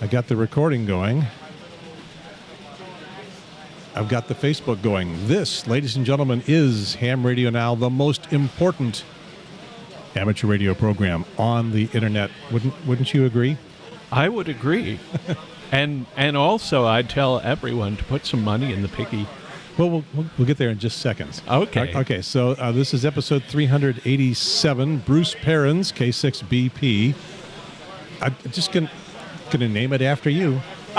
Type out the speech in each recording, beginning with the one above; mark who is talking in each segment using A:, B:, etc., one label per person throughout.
A: I got the recording going. I've got the Facebook going. This, ladies and gentlemen, is Ham Radio Now, the most important amateur radio program on the internet. Wouldn't Wouldn't you agree?
B: I would agree. and and also, I'd tell everyone to put some money in the piggy.
A: Well, we'll, we'll, we'll get there in just seconds.
B: Okay.
A: Uh, Okay, so uh, this is episode 387. Bruce Perens, K6BP. I'm just going to name it after you.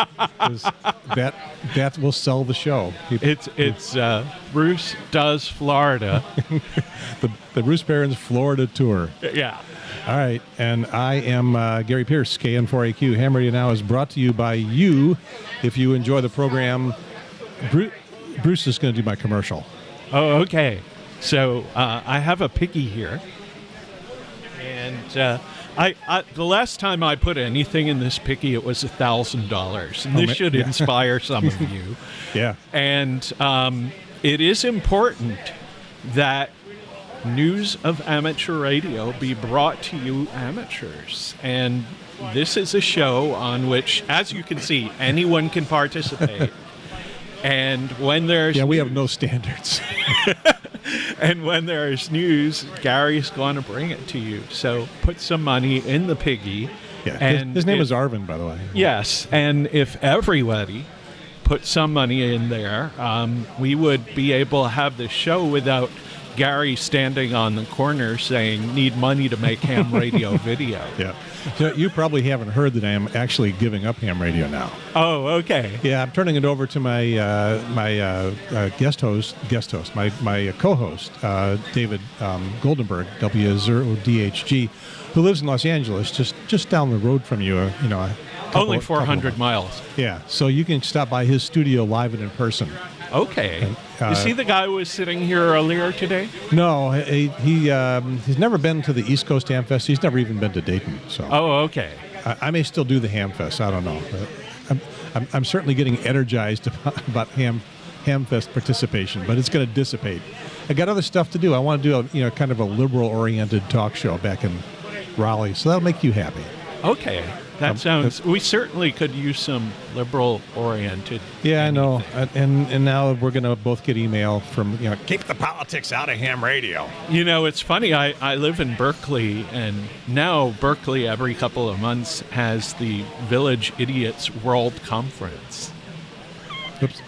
A: that that will sell the show.
B: It's it's uh, Bruce does Florida.
A: the, the Bruce Perens Florida tour.
B: yeah.
A: All right, and I am uh, Gary Pierce, KN4AQ. Ham Radio Now is brought to you by you. If you enjoy the program, Bruce, Bruce is going to do my commercial.
B: Oh, okay. So uh, I have a piggy here, and uh, I, I the last time I put anything in this picky, it was a thousand dollars.
A: Oh,
B: this should
A: yeah.
B: inspire some of you.
A: Yeah.
B: And um, it is important that news of amateur radio be brought to you amateurs. And this is a show on which, as you can see, anyone can participate. and when there's
A: Yeah, we have no standards.
B: and when there's news, Gary's going to bring it to you. So put some money in the piggy.
A: Yeah, his,
B: and
A: his name
B: if-
A: is Arvin, by the way.
B: Yes, and if everybody put some money in there, um, we would be able to have the show without Gary standing on the corner saying, "Need money to make ham radio video."
A: Yeah. So you probably haven't heard that I am actually giving up ham radio now.
B: Oh, okay.
A: Yeah, I'm turning it over to my uh, my uh, uh, guest host, guest host, my my co-host, uh, David um, Goldenberg, W0DHG, who lives in Los Angeles, just just down the road from you. Uh, you know, a couple-
B: Only 400 miles.
A: Yeah, so you can stop by his studio live and in person.
B: Okay.
A: Uh,
B: you see the guy who was sitting here earlier today?
A: No, he he um, he's never been to the East Coast Ham Fest. He's never even been to Dayton. So
B: Oh, okay.
A: I, I may still do the Ham Fest. I don't know. But I'm, I'm, I'm certainly getting energized about, about Ham Ham Fest participation, but it's going to dissipate. I got other stuff to do. I want to do a you know kind of a liberal oriented talk show back in Raleigh, so that'll make you happy.
B: Okay. That
A: Um,
B: sounds. We certainly could use some liberal-oriented.
A: Yeah, I know. And and, now we're going to both get email from you know keep the politics out of ham radio.
B: You know, it's funny. I, I live in Berkeley, and now Berkeley, every couple of months, has the Village Idiots World Conference,
A: Oops.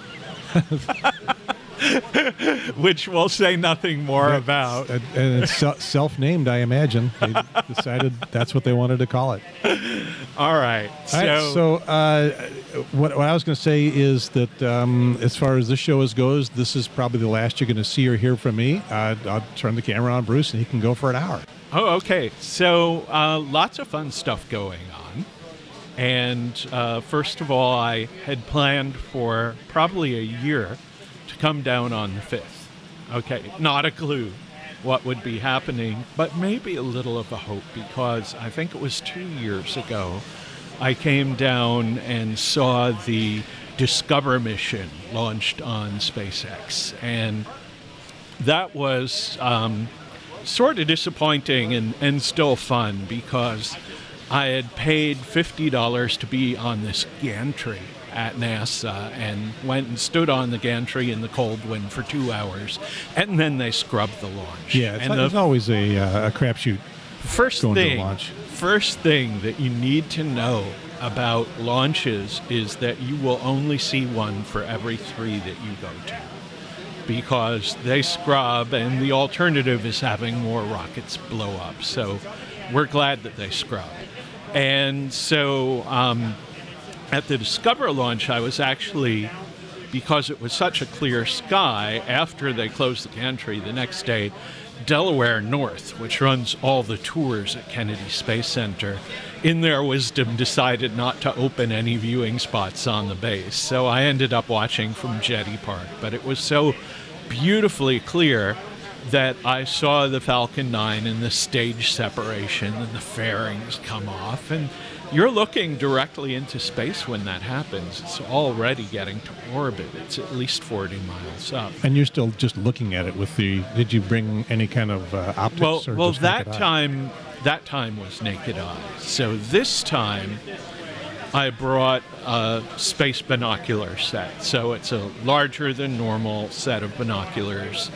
B: which we'll say nothing more about.
A: And, and it's self-named, I imagine. They decided that's what they wanted to call it.
B: All right. So,
A: All right, so uh, what, what I was going to say is that um, as far as this show is goes, this is probably the last you're going to see or hear from me. Uh, I'll turn the camera on Bruce, and he can go for an hour.
B: oh, okay. So, uh, lots of fun stuff going on. And uh, first of all, I had planned for probably a year to come down on the 5th. Okay, not a clue what would be happening, but maybe a little of a hope because I think it was two years ago I came down and saw the DSCOVR mission launched on SpaceX. And that was um, sort of disappointing and, and still fun because I had paid $50 to be on this gantry at NASA and went and stood on the gantry in the cold wind for two hours, and then they scrubbed the launch.
A: Yeah, it's,
B: and
A: it's
B: the
A: always a, uh, a crapshoot.
B: first
A: going to
B: thing,
A: launch.
B: first thing that you need to know about launches is that you will only see one for every three that you go to because they scrub and the alternative is having more rockets blow up so we're glad that they scrub and so um, at the DSCOVR launch i was actually because it was such a clear sky after they closed the gantry the next day delaware north which runs all the tours at kennedy space center in their wisdom decided not to open any viewing spots on the base so i ended up watching from jetty park but it was so beautifully clear that I saw the Falcon 9 and the stage separation and the fairings come off. And you're looking directly into space when that happens. It's already getting to orbit, it's at least 40 miles up.
A: And you're still just looking at it with the. Did you bring any kind of uh, optics?
B: Well,
A: or
B: well, that time, that time was naked eye. So this time, I brought a space binocular set. So it's a larger than normal set of binoculars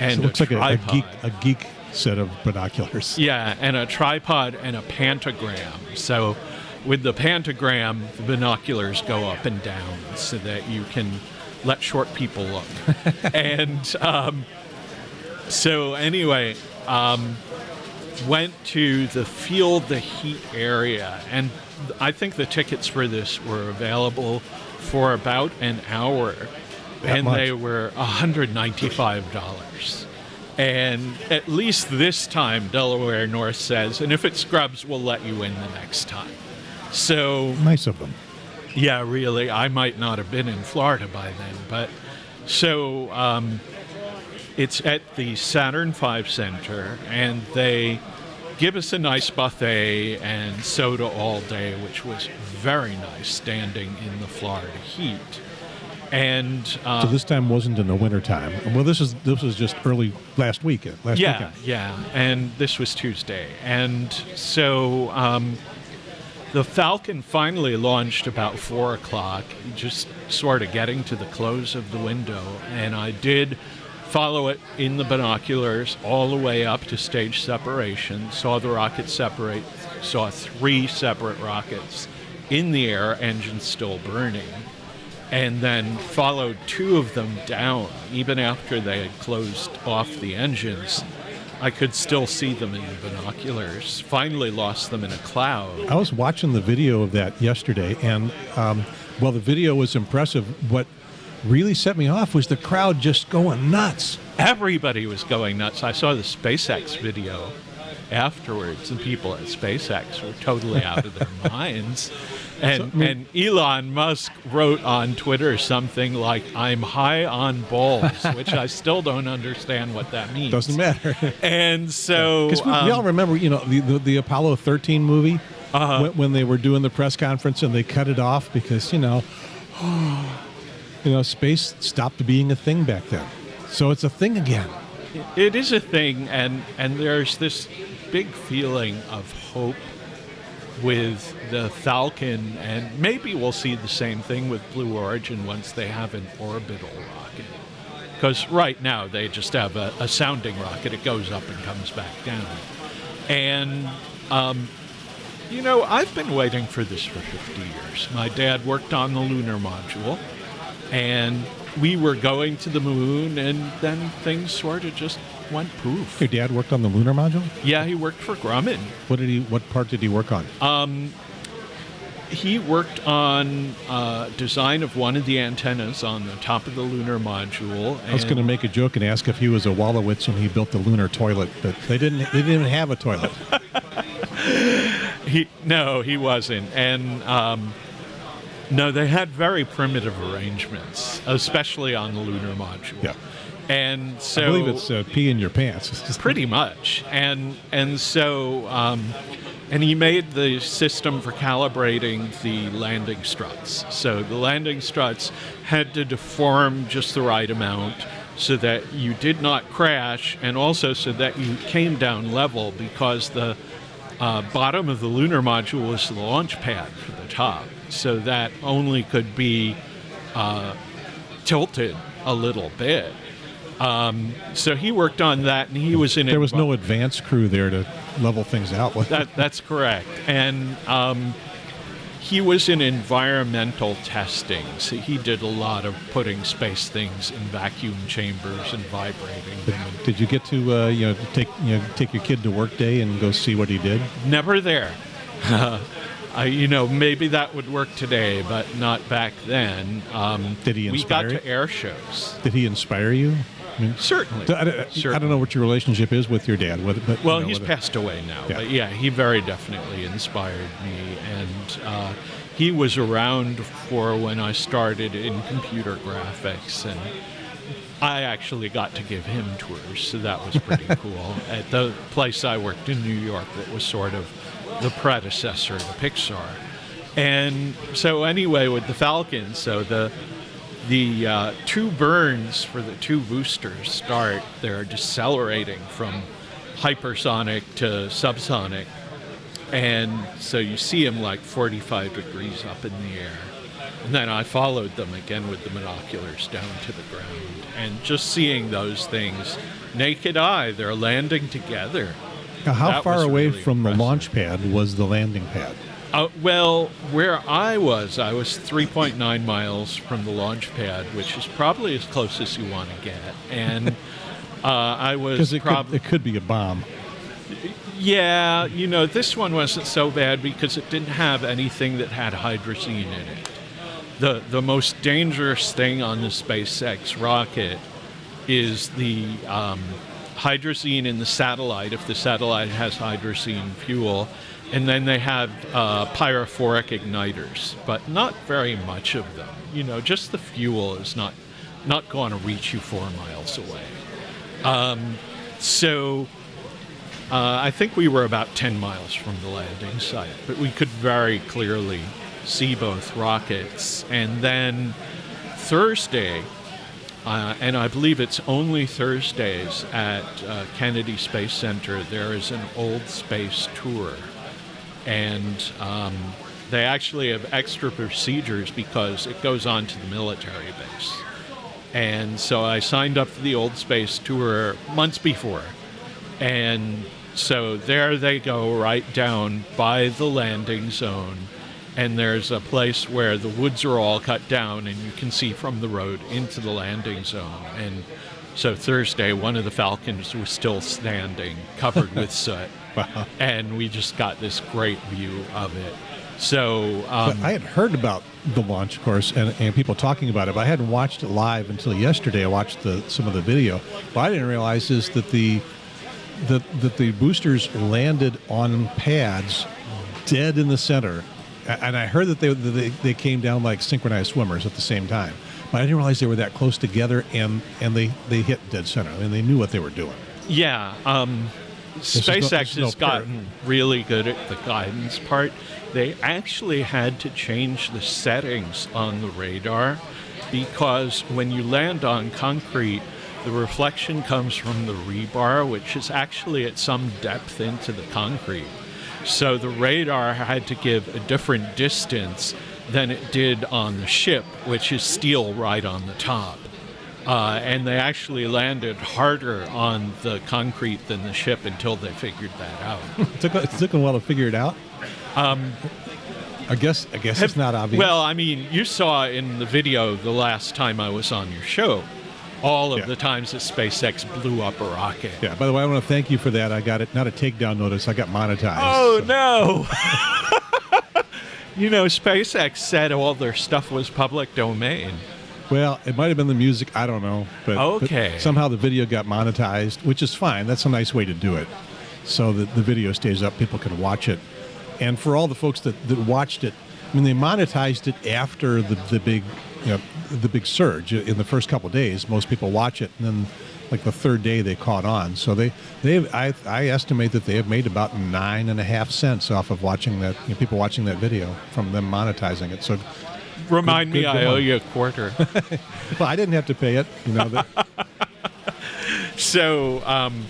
B: and
A: it looks
B: a
A: like a, a geek a geek set of binoculars.
B: Yeah, and a tripod and a pantogram. So with the pantogram, the binoculars go up and down so that you can let short people look. and um, so anyway, um, went to the Feel the Heat area, and I think the tickets for this were available for about an hour,
A: That
B: and
A: much?
B: they were $195. And at least this time, Delaware North says, and if it scrubs, we'll let you in the next time. So
A: Nice of them.
B: yeah, really. I might not have been in Florida by then, but so um, it's at the Saturn V Center, and they give us a nice buffet and soda all day, which was very nice, standing in the Florida heat. And uh,
A: So this time wasn't in the wintertime. Well, this is this was just early last week. Last
B: yeah,
A: weekend.
B: yeah. And this was Tuesday. And so um, the Falcon finally launched about four o'clock, just sort of getting to the close of the window. And I did follow it in the binoculars all the way up to stage separation, saw the rocket separate, saw three separate rockets in the air, engines still burning and then followed two of them down. Even after they had closed off the engines, I could still see them in the binoculars. Finally, lost them in a cloud.
A: I was watching the video of that yesterday, and um, well, the video was impressive. What really set me off was the crowd just going nuts.
B: Everybody was going nuts. I saw the SpaceX video afterwards, and people at SpaceX were totally out of their minds. And,
A: So, I mean-
B: and Elon Musk wrote on Twitter something like, I'm high on balls, which I still don't understand what that means.
A: Doesn't matter.
B: And so.
A: Because we, we
B: um,
A: all remember, you know, the, the, the Apollo 13 movie
B: Uh-huh.
A: when, when they were doing the press conference and they cut it off because, you know, you know, space stopped being a thing back then. So it's a thing again.
B: It is a thing, and and there's this big feeling of hope with the Falcon, and maybe we'll see the same thing with Blue Origin once they have an orbital rocket. Because right now they just have a, a sounding rocket; it goes up and comes back down. And um, you know, I've been waiting for this for 50 years. My dad worked on the lunar module, and we were going to the moon, and then things sort of just went poof.
A: Your dad worked on the lunar module.
B: Yeah, he worked for Grumman.
A: What did he? What part did he work on?
B: Um, He worked on uh, design of one of the antennas on the top of the lunar module.
A: I was going to make a joke and ask if he was a Wolowitz and he built the lunar toilet, but they didn't. They didn't even have a toilet.
B: He no, he wasn't, and um, no, they had very primitive arrangements, especially on the lunar module.
A: Yeah.
B: And so
A: I believe it's uh, pee in your pants.
B: Pretty much, and and so um, and he made the system for calibrating the landing struts. So the landing struts had to deform just the right amount so that you did not crash, and also so that you came down level because the uh, bottom of the lunar module was the launch pad for the top, so that only could be uh, tilted a little bit. Um, so he worked on that, and he was in.
A: there was no advance crew there to level things out with.
B: That, that's correct. And um, he was in environmental testing. So he did a lot of putting space things in vacuum chambers and vibrating them.
A: Did you get to uh, you know take you know take your kid to work day and go see what he did?
B: never there. I, you know, maybe that would work today, but not back then. Um,
A: Did he inspire?
B: We got to air shows.
A: Did he inspire you? I mean,
B: Certainly.
A: I, I- I don't know what your relationship is with your dad. Whether, but, you
B: Well,
A: know,
B: he's
A: whether-
B: passed away now,
A: Yeah.
B: but yeah, he very definitely inspired me, and uh, he was around for when I started in computer graphics, and I actually got to give him tours, so that was pretty cool. At the place I worked in New York, that was sort of the predecessor to Pixar, and so anyway, with the Falcon, so the the uh, two burns for the two boosters start. They're decelerating from hypersonic to subsonic. And so you see them like 45 degrees up in the air. And then I followed them again with the binoculars down to the ground. And just seeing those things, naked eye, they're landing together.
A: Now, how
B: That
A: far away
B: really
A: from the launch pad was the landing pad?
B: Uh, well, where I was, I was 3.9 miles from the launch pad, which is probably as close as you want to get. And uh, I was
A: Because it, could,
B: probably.
A: it could be a bomb.
B: Yeah, you know, this one wasn't so bad because it didn't have anything that had hydrazine in it. The the most dangerous thing on the SpaceX rocket is the um, hydrazine in the satellite. If the satellite has hydrazine fuel, and then they have uh, pyrophoric igniters, but not very much of them. You know, just the fuel is not not going to reach you four miles away. Um, so. Uh, I think we were about 10 miles from the landing site, but we could very clearly see both rockets. And then Thursday, uh, and I believe it's only Thursdays at uh, Kennedy Space Center, there is an old space tour. And um, they actually have extra procedures because it goes on to the military base. And so I signed up for the old space tour months before. And so there they go, right down by the landing zone. And there's a place where the woods are all cut down, and you can see from the road into the landing zone. And so Thursday, one of the Falcons was still standing, covered with soot.
A: Wow.
B: And we just got this great view of it. So, um,
A: I had heard about the launch, of course, and, and people talking about it, but I hadn't watched it live until yesterday. I watched the, some of the video. What I didn't realize is that the that, that the boosters landed on pads dead in the center. And I heard that they, that they, they came down like synchronized swimmers at the same time. But I didn't realize they were that close together and, and they, they hit dead center. I mean, they knew what they were doing.
B: Yeah, um, SpaceX
A: no
B: has gotten really good at the guidance part. They actually had to change the settings on the radar because when you land on concrete, the reflection comes from the rebar, which is actually at some depth into the concrete. So the radar had to give a different distance than it did on the ship, which is steel right on the top. Uh, and they actually landed harder on the concrete than the ship until they figured that out.
A: It took, it took a while to figure it out. Um, I guess I guess it's not obvious.
B: Well, I mean, you saw in the video the last time I was on your show all of
A: Yeah.
B: the times that SpaceX blew up a rocket.
A: yeah. By the way, I want to thank you for that. I got it. Not a takedown notice. I got monetized.
B: Oh
A: so-
B: no! you know, SpaceX said all their stuff was public domain.
A: Well, it might have been the music. I don't know. But, but somehow the video got monetized, which is fine. That's a nice way to do it. So that the video stays up, people can watch it. And for all the folks that, that watched it, I mean, they monetized it after the, the big, you know, the big surge in the first couple of days. Most people watch it, and then like the third day they caught on. So they they I I estimate that they have made about nine and a half cents off of watching that you know, people watching that video from them monetizing it. So
B: Remind
A: Good-
B: me,
A: good
B: I owe you a quarter.
A: well, I didn't have to pay it. You know, that,
B: so, um,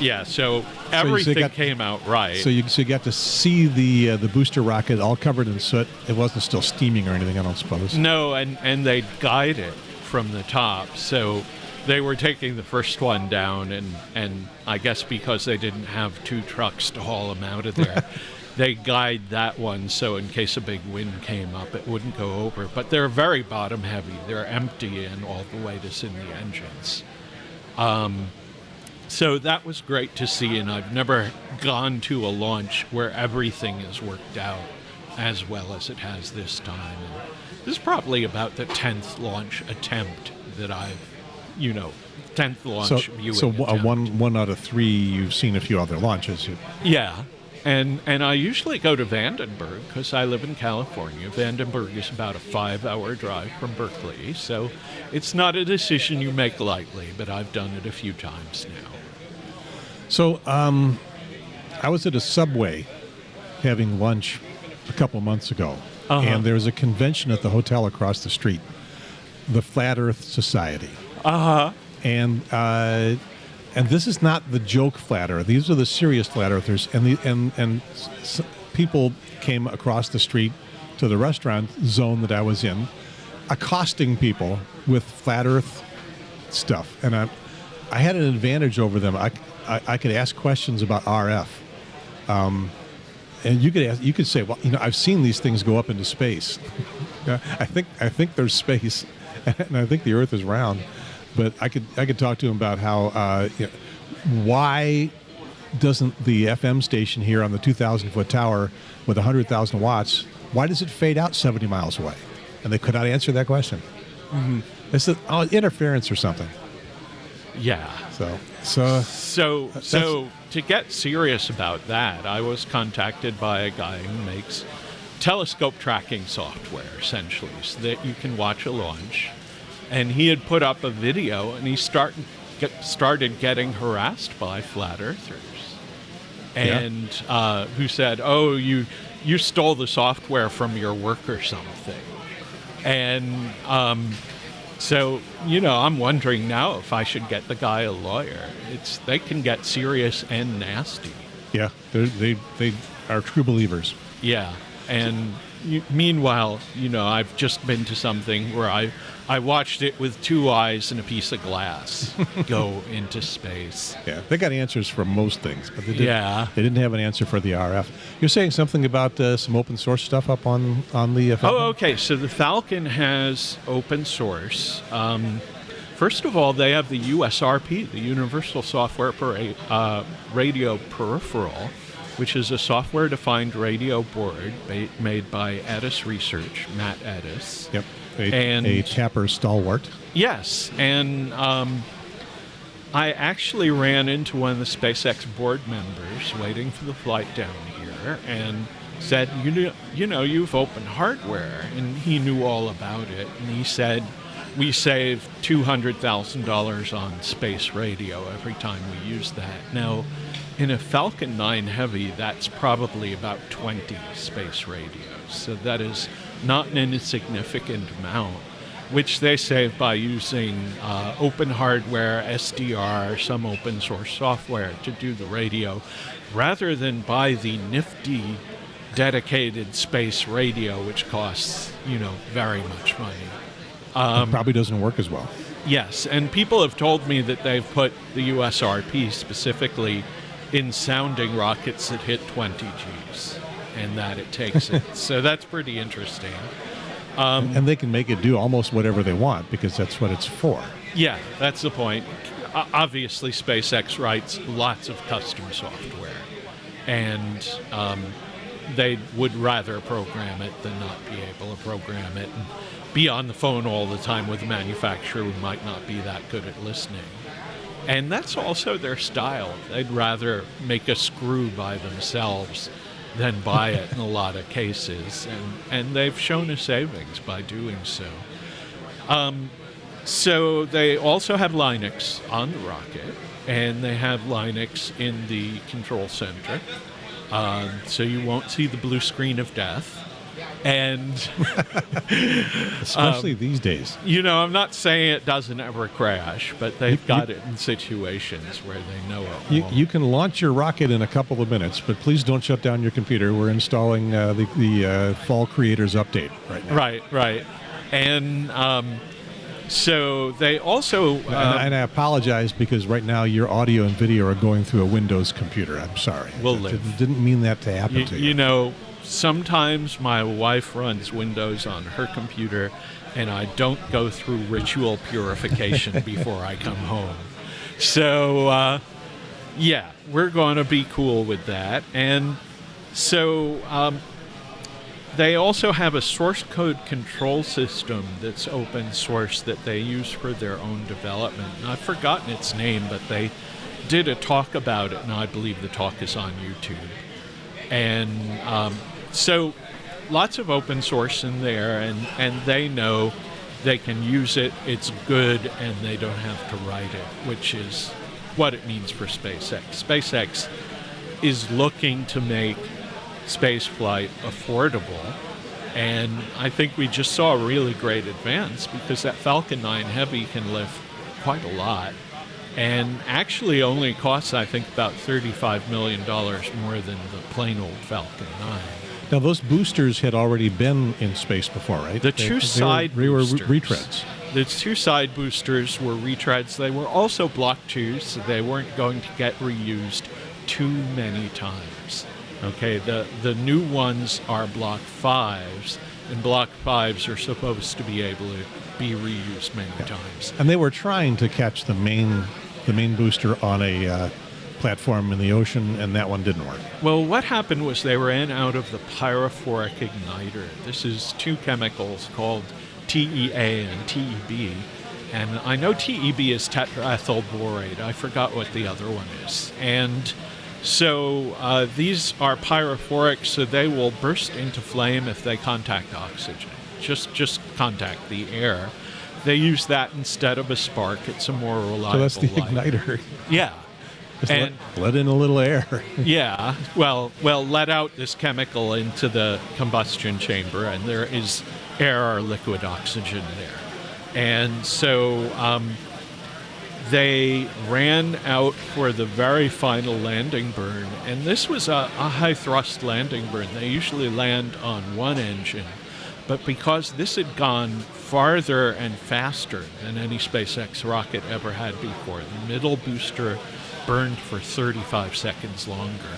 B: yeah, so
A: so
B: everything
A: got-
B: came out right.
A: So you, so you got to see the uh, the booster rocket all covered in soot. It wasn't still steaming or anything, I don't suppose.
B: No, and and they guide it from the top. So they were taking the first one down, and and I guess because they didn't have two trucks to haul them out of there, they guide that one so in case a big wind came up, it wouldn't go over. But they're very bottom heavy. They're empty, and all the weight is in the engines. Um, so that was great to see, and I've never gone to a launch where everything is worked out as well as it has this time. And this is probably about the tenth launch attempt that I've, you know, tenth launch
A: So,
B: viewing
A: so uh,
B: attempt.
A: one one out of three, you've seen a few other launches.
B: Yeah. And, and I usually go to Vandenberg because I live in California. Vandenberg is about a five hour drive from Berkeley. So it's not a decision you make lightly, but I've done it a few times now.
A: So, um, I was at a Subway having lunch a couple months ago,
B: Uh-huh.
A: and there was a convention at the hotel across the street, the Flat Earth Society.
B: Uh huh.
A: and uh, and this is not the joke flat earth. These are the serious flat earthers. And the and and s- people came across the street to the restaurant zone that I was in, accosting people with flat earth stuff. And I, I had an advantage over them. I, I, I could ask questions about RF. Um, and you could ask, you could say, well, you know, I've seen these things go up into space. I think I think there's space, and I think the Earth is round. But I could I could talk to him about how uh, you know, why doesn't the FM station here on the 2,000 foot tower with 100,000 watts why does it fade out 70 miles away? And they could not answer that question. Mm-hmm. It's a, oh, interference or something.
B: Yeah.
A: So so
B: So, so to get serious about that, I was contacted by a guy who makes telescope tracking software, essentially, so that you can watch a launch. And he had put up a video, and he start, get, started getting harassed by flat earthers,
A: Yeah.
B: and uh, who said, "Oh, you you stole the software from your work or something." And um, so, you know, I'm wondering now if I should get the guy a lawyer. It's they can get serious and nasty.
A: yeah, they they are true believers.
B: Yeah. And you, meanwhile, you know, I've just been to something where I I watched it with two eyes and a piece of glass go into space.
A: Yeah, they got answers for most things, but they didn't,
B: Yeah.
A: they didn't have an answer for the RF. You're saying something about uh, some open source stuff up on on the. Uh,
B: Oh, okay. So the Falcon has open source. Um, first of all, they have the USRP, the Universal Software Pera- uh, Radio Peripheral, which is a software-defined radio board made by Ettus Research, Matt Ettus.
A: Yep, a,
B: And-
A: a TAPR stalwart.
B: Yes, and um, I actually ran into one of the SpaceX board members waiting for the flight down here, and said, "You know, you know, you've opened hardware," and he knew all about it. And he said, "We save two hundred thousand dollars on space radio every time we use that." Now, in a Falcon 9 Heavy, that's probably about 20 space radios, so that is not an insignificant amount which they save by using uh, open hardware, SDR, some open source software to do the radio, rather than buy the nifty dedicated space radio, which costs, you know, very much money. Um,
A: It probably doesn't work as well.
B: Yes, and people have told me that they've put the USRP specifically in sounding rockets that hit 20 Gs and that it takes it. so that's pretty interesting. Um,
A: and they can make it do almost whatever they want because that's what it's for.
B: Yeah, that's the point. Obviously, SpaceX writes lots of custom software, and um, they would rather program it than not be able to program it and be on the phone all the time with a manufacturer who might not be that good at listening. And that's also their style. They'd rather make a screw by themselves than buy it in a lot of cases, and, and they've shown a savings by doing so. Um, so they also have Linux on the rocket, and they have Linux in the control center. Um, so you won't see the blue screen of death. And,
A: Especially
B: Um,
A: these days.
B: you know, I'm not saying it doesn't ever crash, but they've got it in situations where they know it
A: You, you can launch your rocket in a couple of minutes, but please don't shut down your computer. We're installing uh, the, the uh, Fall Creators Update right now.
B: Right, right. And um, so they also.
A: And,
B: um,
A: and I apologize because right now your audio and video are going through a Windows computer. I'm sorry.
B: We'll live.
A: didn't mean that to happen
B: you,
A: to you.
B: you know, sometimes my wife runs Windows on her computer, and I don't go through ritual purification before I come home. So, uh, yeah, we're going to be cool with that. And so, um, they also have a source code control system that's open source that they use for their own development. And I've forgotten its name, but they did a talk about it, and I believe the talk is on YouTube. And um, so lots of open source in there, and, and they know they can use it, it's good, and they don't have to write it, which is what it means for SpaceX. SpaceX is looking to make spaceflight affordable. And I think we just saw a really great advance because that Falcon 9 Heavy can lift quite a lot. And actually only costs, I think, about $35 million more than the plain old Falcon 9.
A: Now, those boosters had already been in space before, right?
B: The
A: They-
B: two
A: they were-
B: side
A: they were,
B: boosters.
A: retreads.
B: The two side boosters were retreads. They were also Block 2s, so they weren't going to get reused too many times. Okay, the, the new ones are Block 5s, and Block 5s are supposed to be able to be reused many times.
A: And they were trying to catch the main the main booster on a uh, platform in the ocean, and that one didn't work.
B: Well, what happened was they ran out of the pyrophoric igniter. This is two chemicals called TEA and TEB. And I know TEB is tetraethyl borate. I forgot what the other one is. And so uh, these are pyrophoric, so they will burst into flame if they contact oxygen. Just just contact the air. They use that instead of a spark. It's a more reliable.
A: So that's the
B: light.
A: igniter.
B: Yeah.
A: Just let,
B: And-
A: let in a little air.
B: yeah, well, well, let out this chemical into the combustion chamber, and there is air or liquid oxygen there. And so um, they ran out for the very final landing burn, and this was a, a high thrust landing burn. They usually land on one engine, but because this had gone farther and faster than any SpaceX rocket ever had before, the middle booster burned for 35 seconds longer.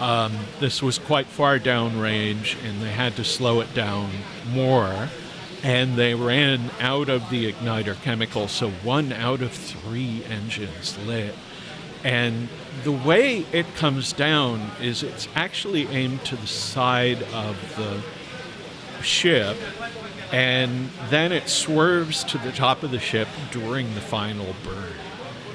B: Um, this was quite far downrange, and they had to slow it down more. And they ran out of the igniter chemical, so one out of three engines lit. And the way it comes down is it's actually aimed to the side of the ship, and then it swerves to the top of the ship during the final burn.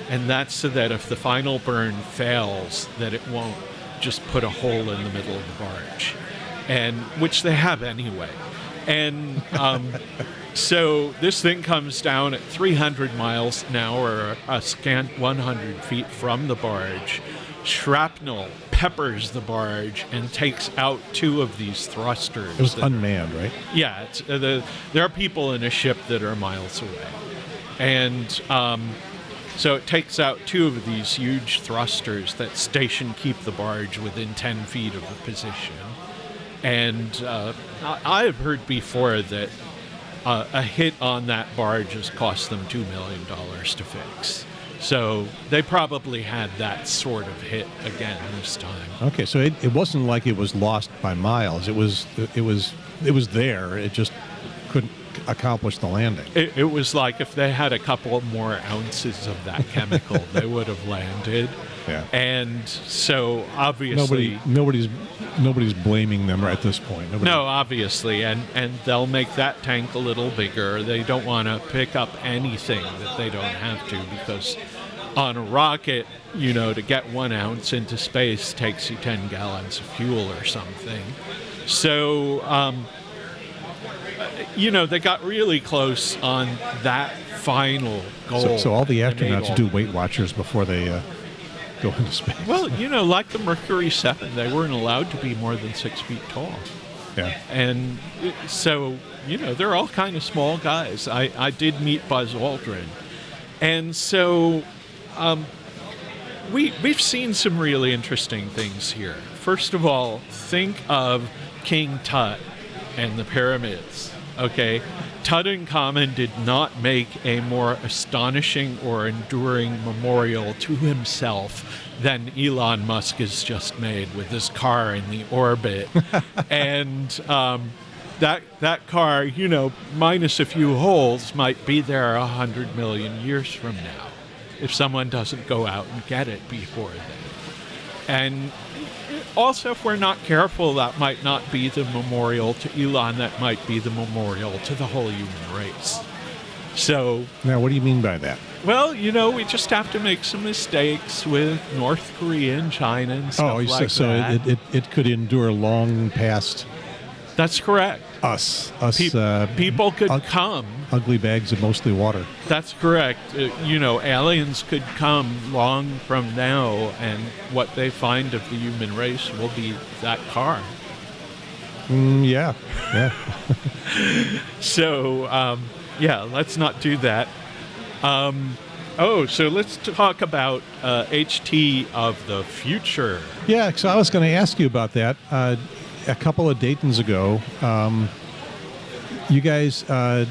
B: And that's so that if the final burn fails, that it won't just put a hole in the middle of the barge, and which they have anyway. And um, so this thing comes down at 300 miles an hour, a scant 100 feet from the barge. Shrapnel peppers the barge and takes out two of these thrusters.
A: It was
B: that-
A: unmanned, right?
B: yeah, it's, uh, the, there are people in a ship that are miles away. And um, so it takes out two of these huge thrusters that station keep the barge within 10 feet of the position. And uh, I, I have heard before that uh, a hit on that barge has cost them $2 million to fix. So they probably had that sort of hit again this time.
A: Okay, so it, it wasn't like it was lost by miles. It was it was it was there. It just couldn't accomplish the landing.
B: It, it was like if they had a couple more ounces of that chemical, they would have landed.
A: Yeah.
B: And so obviously,
A: Nobody nobody's nobody's blaming them right at this point. Nobody,
B: no, obviously, and and they'll make that tank a little bigger. They don't want to pick up anything that they don't have to because on a rocket, you know, to get one ounce into space takes you ten gallons of fuel or something. So. Um, you know, they got really close on that final goal.
A: So, so all the astronauts do Weight Watchers before they uh, go into space.
B: Well, you know, like the Mercury 7, they weren't allowed to be more than six feet tall.
A: yeah.
B: And so, you know, they're all kind of small guys. I, I did meet Buzz Aldrin. And so um, we, we've seen some really interesting things here. First of all, think of King Tut and the pyramids. Okay, Tutankhamun did not make a more astonishing or enduring memorial to himself than Elon Musk has just made with his car in the orbit, and um, that that car, you know, minus a few holes, might be there a hundred million years from now, if someone doesn't go out and get it before then. And also, if we're not careful, that might not be the memorial to Elon, that might be the memorial to the whole human race. So,
A: Now, what do you mean by that?
B: well, you know, we just have to make some mistakes with North Korea and China and oh, stuff like that.
A: oh,
B: like
A: so, so it, it, it could endure long past
B: That's correct.
A: Us. Us
B: Pe-
A: uh,
B: people could
A: ug-
B: come.
A: ugly bags of mostly water.
B: That's correct. Uh, you know, aliens could come long from now, and what they find of the human race will be that car.
A: Mm, yeah, yeah.
B: So, um, yeah, let's not do that. Um, Oh, so let's talk about uh, HT of the future.
A: Yeah, so I was going to ask you about that. Uh, a couple of Daytons ago, um, you guys uh,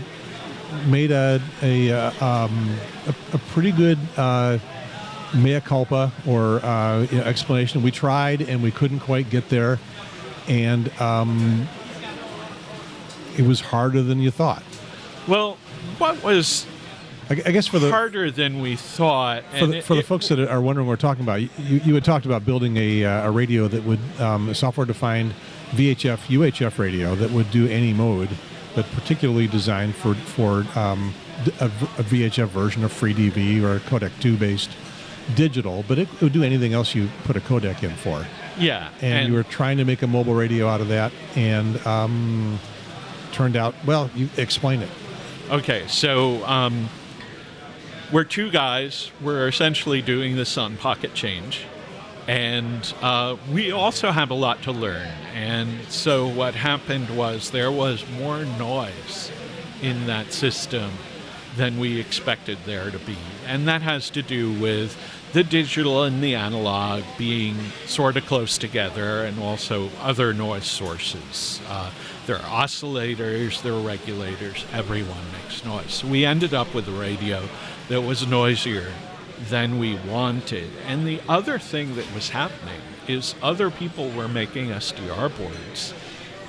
A: made a a, uh, um, a, a pretty good uh, mea culpa or uh, you know, explanation. We tried and we couldn't quite get there, and um, it was harder than you thought.
B: Well, what was
A: I, guess for the
B: harder than we thought?
A: for the,
B: it-
A: for the
B: it-
A: folks that are wondering what we're talking about, you, you had talked about building a, uh, a radio that would um, software-defined VHF UHF radio that would do any mode, but particularly designed for for um, a, v- a VHF version of FreeDV or a Codec 2 based digital, but it would do anything else you put a codec in for.
B: yeah,
A: And, you were trying to make a mobile radio out of that, and um, turned out well. You explain it.
B: Okay, so um, we're two guys. We're essentially doing this on Pocket Change. And uh, we also have a lot to learn. And so what happened was there was more noise in that system than we expected there to be. And that has to do with the digital and the analog being sort of close together and also other noise sources. Uh, there are oscillators, there are regulators, everyone makes noise. So we ended up with a radio that was noisier than we wanted. And the other thing that was happening is other people were making SDR boards.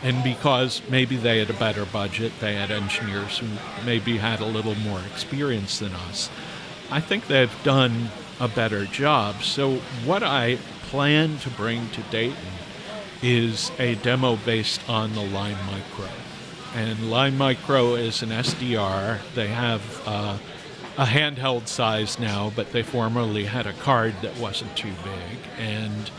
B: And because maybe they had a better budget, they had engineers who maybe had a little more experience than us. I think they've done a better job. So, what I plan to bring to Dayton is a demo based on the Lime Micro. And Lime Micro is an SDR. They have uh, a handheld size now, but they formerly had a card that wasn't too big. And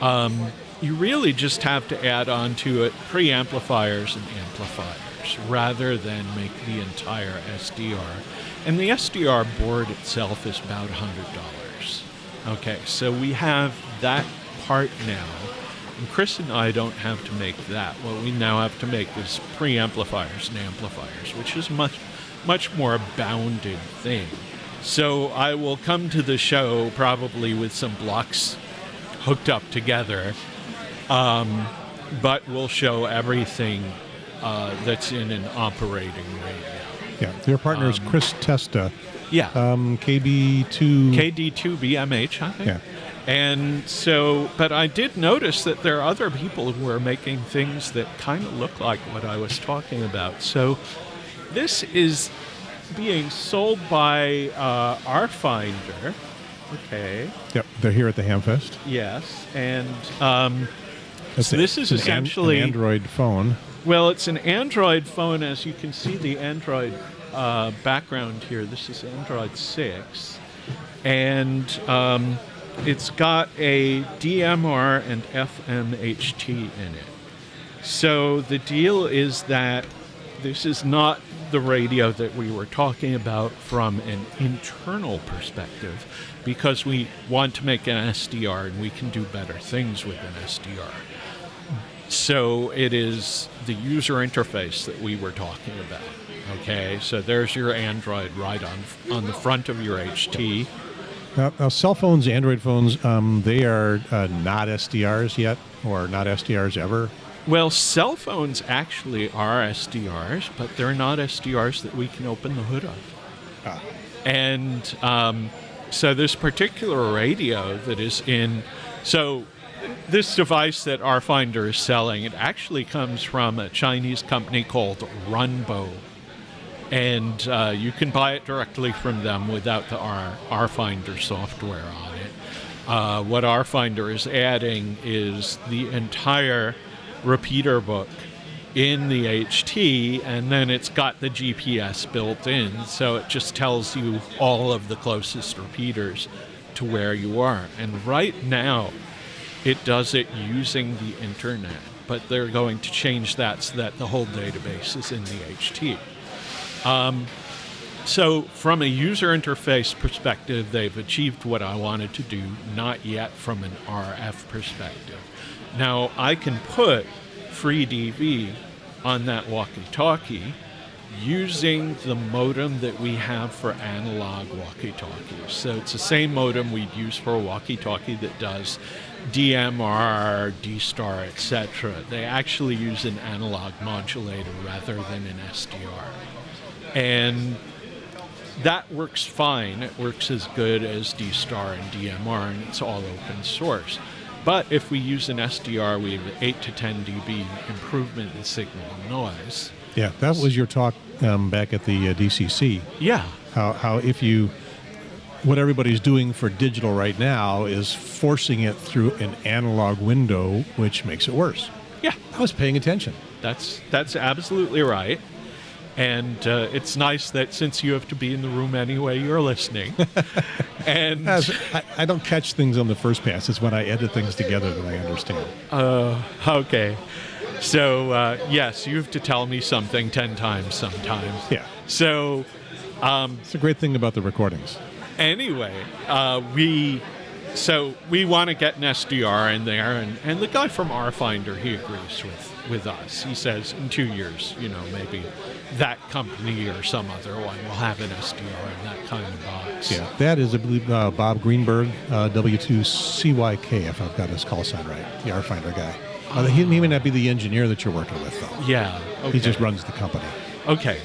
B: um, you really just have to add on to it preamplifiers and amplifiers rather than make the entire SDR. And the SDR board itself is about $100. Okay, so we have that part now. And Chris and I don't have to make that. What we now have to make is preamplifiers and amplifiers, which is much, much more bounded thing. So I will come to the show probably with some blocks hooked up together, um, but we'll show everything uh, that's in an operating radio.
A: Yeah, your partner is
B: Um,
A: Chris Testa,
B: Yeah.
A: um, KB2.
B: KD2BMH, I think.
A: Yeah.
B: And so, but I did notice that there are other people who are making things that kind of look like what I was talking about. So, this is being sold by uh, RFinder. Okay.
A: Yep, they're here at the Hamfest.
B: Yes. And um, So this is
A: an-
B: essentially-
A: an Android phone.
B: Well, it's an Android phone, as you can see the Android uh, background here. This is Android 6. And um, it's got a DMR and FMHT in it. So the deal is that this is not the radio that we were talking about from an internal perspective because we want to make an SDR and we can do better things with an SDR. So it is the user interface that we were talking about. Okay, so there's your Android right on on the front of your HT.
A: Now, now cell phones, Android phones, um, they are uh, not SDRs yet, or not SDRs ever.
B: Well, cell phones actually are SDRs, but they're not SDRs that we can open the hood of.
A: Ah.
B: And um, so this particular radio that is in, so this device that RFinder is selling, it actually comes from a Chinese company called Runbo. And uh, you can buy it directly from them without the R, RFinder software on it. Uh, what RFinder is adding is the entire repeater book in the HT, and then it's got the GPS built in, so it just tells you all of the closest repeaters to where you are. And right now, it does it using the internet, but they're going to change that so that the whole database is in the HT. Um, so, from a user interface perspective, they've achieved what I wanted to do, not yet from an RF perspective. Now, I can put FreeDV on that walkie talkie, using the modem that we have for analog walkie-talkies. So it's the same modem we'd use for a walkie-talkie that does DMR, D-Star, etc. They actually use an analog modulator rather than an SDR. And that works fine. It works as good as D-Star and DMR, and it's all open source. But if we use an SDR, we have 8 to 10 dB improvement in signal noise.
A: Yeah, that was your talk um, back at the uh, DCC.
B: Yeah.
A: How, how if you, what everybody's doing for digital right now is forcing it through an analog window, which makes it worse.
B: Yeah.
A: I was paying attention.
B: That's that's absolutely right. And uh, it's nice that since you have to be in the room anyway, you're listening. and
A: As, I, I don't catch things on the first pass. It's when I edit things together that I understand.
B: uh, okay, so uh, yes, you have to tell me something ten times sometimes.
A: Yeah.
B: So
A: It's a great thing about the recordings.
B: anyway, uh, we so we want to get an SDR in there, and, and the guy from RFinder he agrees with with us. He says in two years, you know, maybe that company or some other one will have an SDR in that kind of box.
A: Yeah, that is, I believe, uh, Bob Greenberg, uh, W2CYK, if I've got his call sign right, the RFinder guy. Uh, he, he may not be the engineer that you're working with, though.
B: Yeah. Okay.
A: He just runs the company.
B: Okay.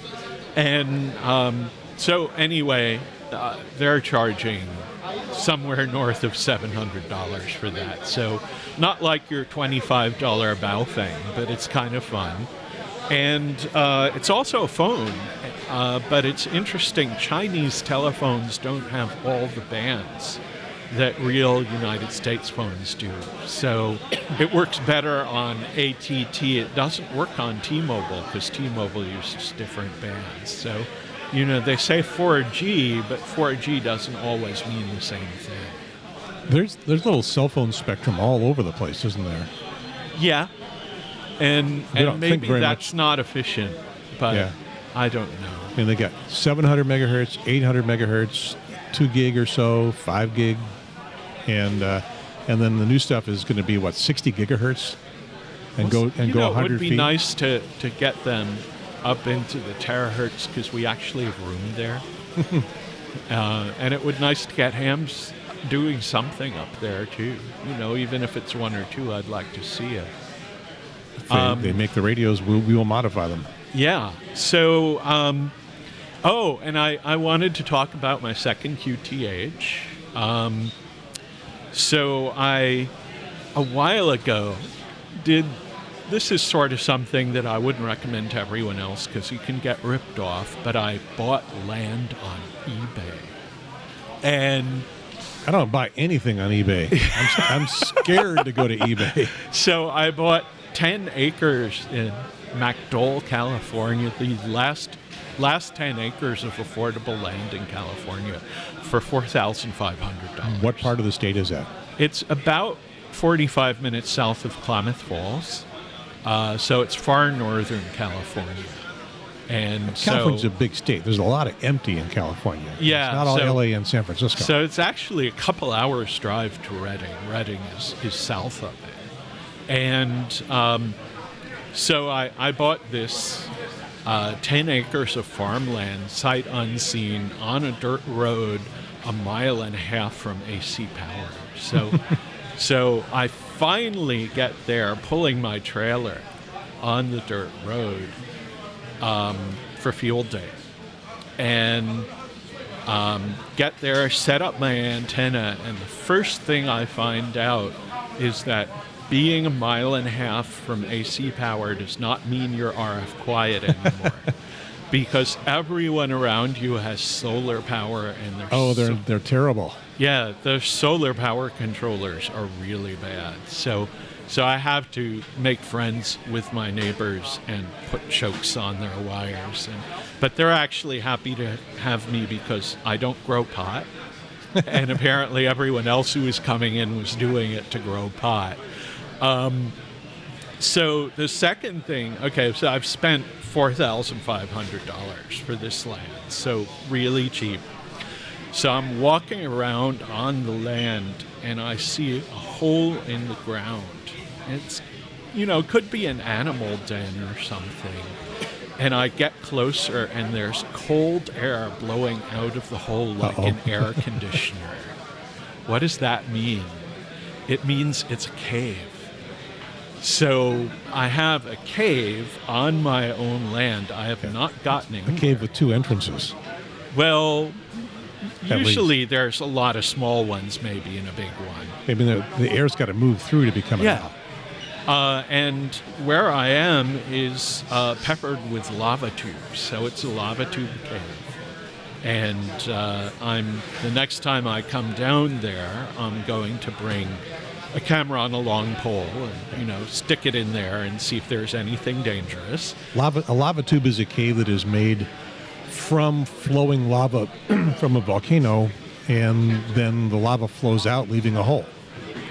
B: And um, so, anyway, uh, they're charging somewhere north of $700 for that. So, not like your $25 Baofeng, but it's kind of fun. And uh, it's also a phone, uh, but it's interesting. Chinese telephones don't have all the bands that real United States phones do. So it works better on ATT. It doesn't work on T-Mobile because T-Mobile uses different bands. So, you know, they say 4G, but 4G doesn't always mean the same thing.
A: There's there's little cell phone spectrum all over the place, isn't there?
B: Yeah. And, and maybe that's not efficient, but
A: Yeah.
B: I don't know.
A: I mean, they got 700 megahertz, 800 megahertz, two gig or so, five gig, and uh, and then the new stuff is going to be what 60 gigahertz, and go and go
B: know, it
A: 100
B: would be
A: feet.
B: nice to, to get them up into the terahertz because we actually have room there. uh, and it would be nice to get hams doing something up there too. You know, even if it's one or two, I'd like to see it.
A: They,
B: um,
A: they make the radios. We, we will modify them.
B: Yeah. So, um, oh, and I, I wanted to talk about my second QTH. Um, so I, a while ago, did this is sort of something that I wouldn't recommend to everyone else because you can get ripped off. But I bought land on eBay, and
A: I don't buy anything on eBay. I'm, I'm scared to go to eBay.
B: So I bought 10 acres in Macdoel, California, the last last 10 acres of affordable land in California for $4,500.
A: What part of the state is that?
B: It's about 45 minutes south of Klamath Falls. Uh, so it's far northern California. And
A: California's
B: so,
A: a big state. There's a lot of empty in California.
B: Yeah,
A: it's not all
B: so-
A: LA and San Francisco.
B: So it's actually a couple hours drive to Redding. Redding is, is south of it. And um, so I, I bought this uh, 10 acres of farmland, sight unseen, on a dirt road a mile and a half from AC power. So, so I finally get there pulling my trailer on the dirt road um, for field day. And um, get there, set up my antenna, and the first thing I find out is that being a mile and a half from AC power does not mean you're RF quiet anymore. because everyone around you has solar power and they're
A: oh, they're
B: so-
A: they're terrible.
B: Yeah, the solar power controllers are really bad. So so I have to make friends with my neighbors and put chokes on their wires and but they're actually happy to have me because I don't grow pot. and apparently everyone else who was coming in was doing it to grow pot. Um, so the second thing, okay, so I've spent four thousand five hundred dollars for this land, so really cheap. So I'm walking around on the land and I see a hole in the ground. It's, you know, could be an animal den or something. and I get closer, and there's cold air blowing out of the hole like
A: Uh-oh.
B: an air conditioner. what does that mean? It means it's a cave. So I have a cave on my own land. I have not gotten in.
A: A cave with two entrances.
B: Well, Usually there's a lot of small ones, maybe, in a big one.
A: Maybe the, the air's got to move through to become a
B: Yeah. Uh, and where I am is uh, peppered with lava tubes, so it's a lava tube cave. And uh, I'm the next time I come down there, I'm going to bring a camera on a long pole and you know stick it in there and see if there's anything dangerous.
A: Lava, a lava tube is a cave that is made from flowing lava from a volcano, and then the lava flows out, leaving a hole.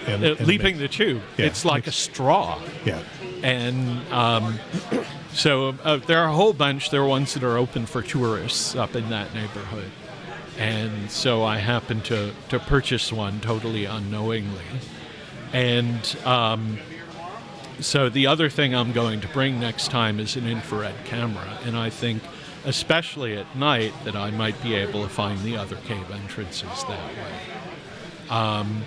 A: And,
B: Uh,
A: and makes-
B: the tube,
A: Yeah,
B: it's like a straw.
A: yeah,
B: and um, so uh, there are a whole bunch. There are ones that are open for tourists up in that neighborhood, and so I happened to to purchase one totally unknowingly, and um, so the other thing I'm going to bring next time is an infrared camera, and I think. Especially at night, that I might be able to find the other cave entrances that way. Um,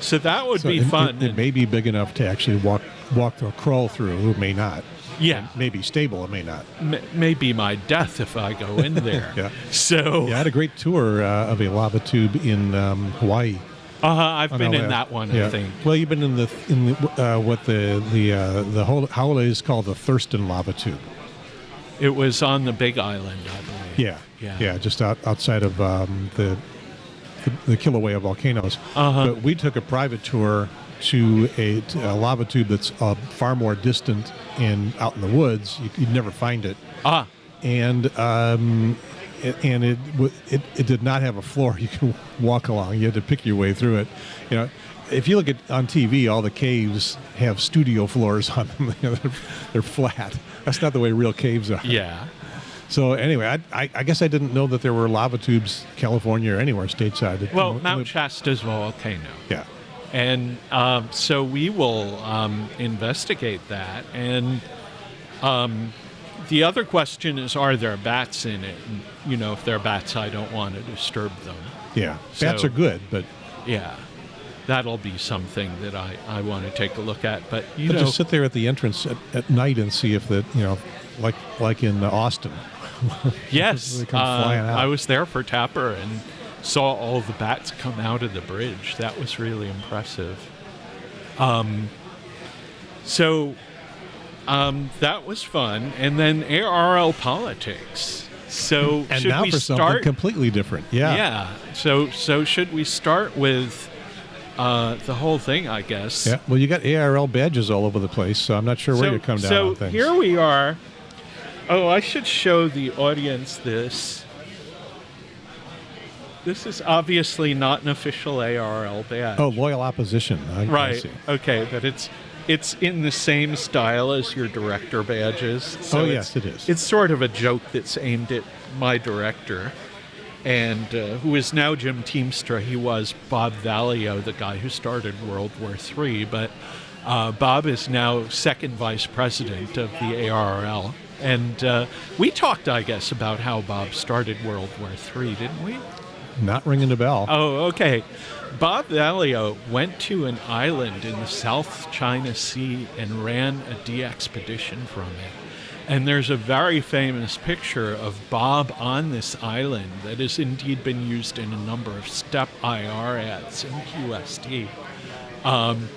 B: so that would
A: So
B: be
A: it,
B: fun.
A: It, it may be big enough to actually walk walk or crawl through. It may not.
B: yeah,
A: May be stable. It may not.
B: m- may be my death if I go in there.
A: Yeah.
B: So,
A: Yeah, I had a great tour uh, of a lava tube in um, Hawaii.
B: uh huh.
A: I've
B: been in that one,
A: Yeah.
B: I think.
A: Well, you've been in the in the uh, what the the uh, the whole holiday is called the Thurston lava tube.
B: It was on the Big Island, I believe.
A: Yeah,
B: Yeah.
A: yeah, just out, outside of um, the, the Kilauea volcanoes.
B: Uh-huh.
A: But we took a private tour to a, to a lava tube that's uh, far more distant and out in the woods. You, you'd never find it,
B: Ah,
A: and um, it, and it, it it did not have a floor you could walk along. You had to pick your way through it. You know. If you look at on TV, all the caves have studio floors on them. They're, they're flat. That's not the way real caves are.
B: yeah.
A: So anyway, I, I, I guess I didn't know that there were lava tubes, California or anywhere stateside.
B: Well,
A: it-
B: Mount Shasta's volcano.
A: Yeah,
B: And um, so we will um, investigate that. And um, the other question is are there bats in it? And, you know, if there are bats, I don't want to disturb them.
A: yeah. Bats are good, but,
B: Yeah. That'll be something that I, I want to take a look at. But, you
A: but
B: know,
A: just sit there at the entrance at, at night and see if that you know, like like in Austin.
B: Yes, uh. I was there for TAPR and saw all the bats come out of the bridge. That was really impressive. Um, so um, that was fun, and then ARRL politics. So
A: And
B: should
A: now
B: we
A: for something completely different. Yeah.
B: yeah. So so should we start with uh, the whole thing? I guess.
A: Yeah. Well, you got ARRL badges all over the place, so I'm not sure where
B: so,
A: you come down
B: so
A: on things.
B: here we are. Oh, I should show the audience this. This is obviously not an official ARRL badge.
A: oh, loyal opposition. I,
B: right.
A: see.
B: Okay, but it's it's in the same style as your director badges. So
A: Oh, yes, it is.
B: It's sort of a joke that's aimed at my director, and uh, who is now Jim Tiemstra. He was Bob Vallio, the guy who started World War III, but uh, Bob is now second vice president of the ARRL. And uh, we talked, I guess, about how Bob started World War III, didn't we?
A: Not ringing the bell.
B: Oh, okay. Bob Vallio went to an island in the South China Sea and ran a a DXpedition from it. And there's a very famous picture of Bob on this island that has indeed been used in a number of step IR ads in QST. Um,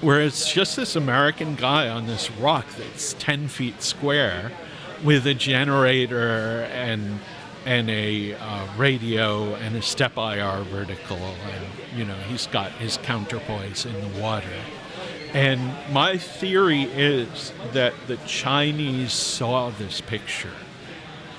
B: where it's just this American guy on this rock that's 10 feet square with a generator and and a uh, radio and a SteppIR vertical and you know he's got his counterpoise in the water and my theory is that the Chinese saw this picture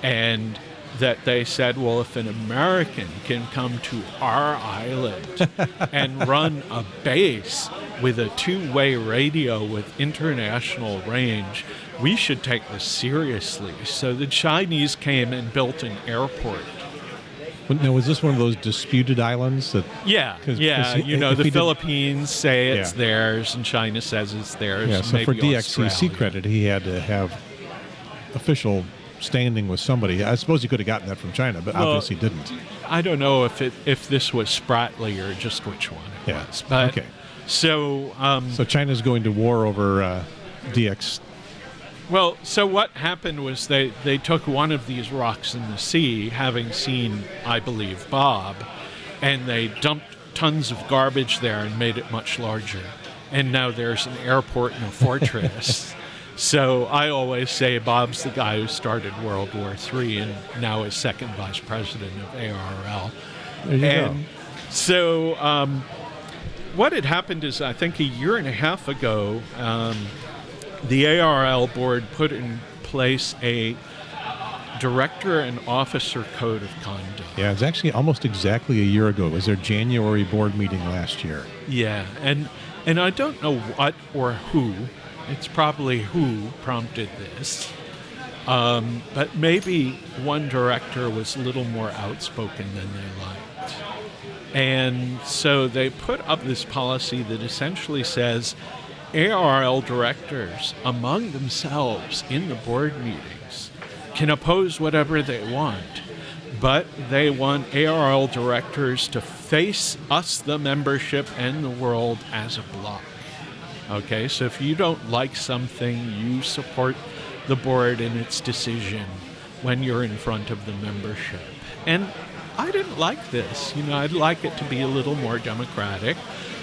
B: and that they said, well, if an American can come to our island and run a base with a two way radio with international range, we should take this seriously. So the Chinese came and built an airport.
A: Now, was this one of those disputed islands that?
B: Yeah,
A: 'Cause-
B: yeah.
A: 'cause
B: you know, the
A: we did-
B: Philippines say it's
A: Yeah.
B: theirs, and China says it's theirs.
A: Yeah. So for DXCC
B: Australia.
A: credit, he had to have official standing with somebody. I suppose he could have gotten that from China, but
B: Well,
A: obviously didn't.
B: I don't know if it if this was Spratly or just which one it
A: Yeah,
B: was. But
A: okay.
B: so um,
A: So China's going to war over uh, DX.
B: Well, so what happened was they, they took one of these rocks in the sea, having seen, I believe, Bob, and they dumped tons of garbage there and made it much larger. And now there's an airport and a fortress. so I always say Bob's the guy who started World War III and now is second vice president of ARL.
A: There you
B: and so um, what had happened is, I think a year and a half ago, um, the ARRL board put in place a director and officer code of conduct.
A: Yeah, it's actually almost exactly a year ago. It was their January board meeting last year.
B: Yeah, and and I don't know what or who. It's probably who prompted this. Um, but maybe one director was a little more outspoken than they liked. And so they put up this policy that essentially says ARRL directors among themselves in the board meetings can oppose whatever they want, but they want ARRL directors to face us, the membership, and the world as a block. Okay, so if you don't like something, you support the board in its decision when you're in front of the membership. And I didn't like this. You know, I'd like it to be a little more democratic,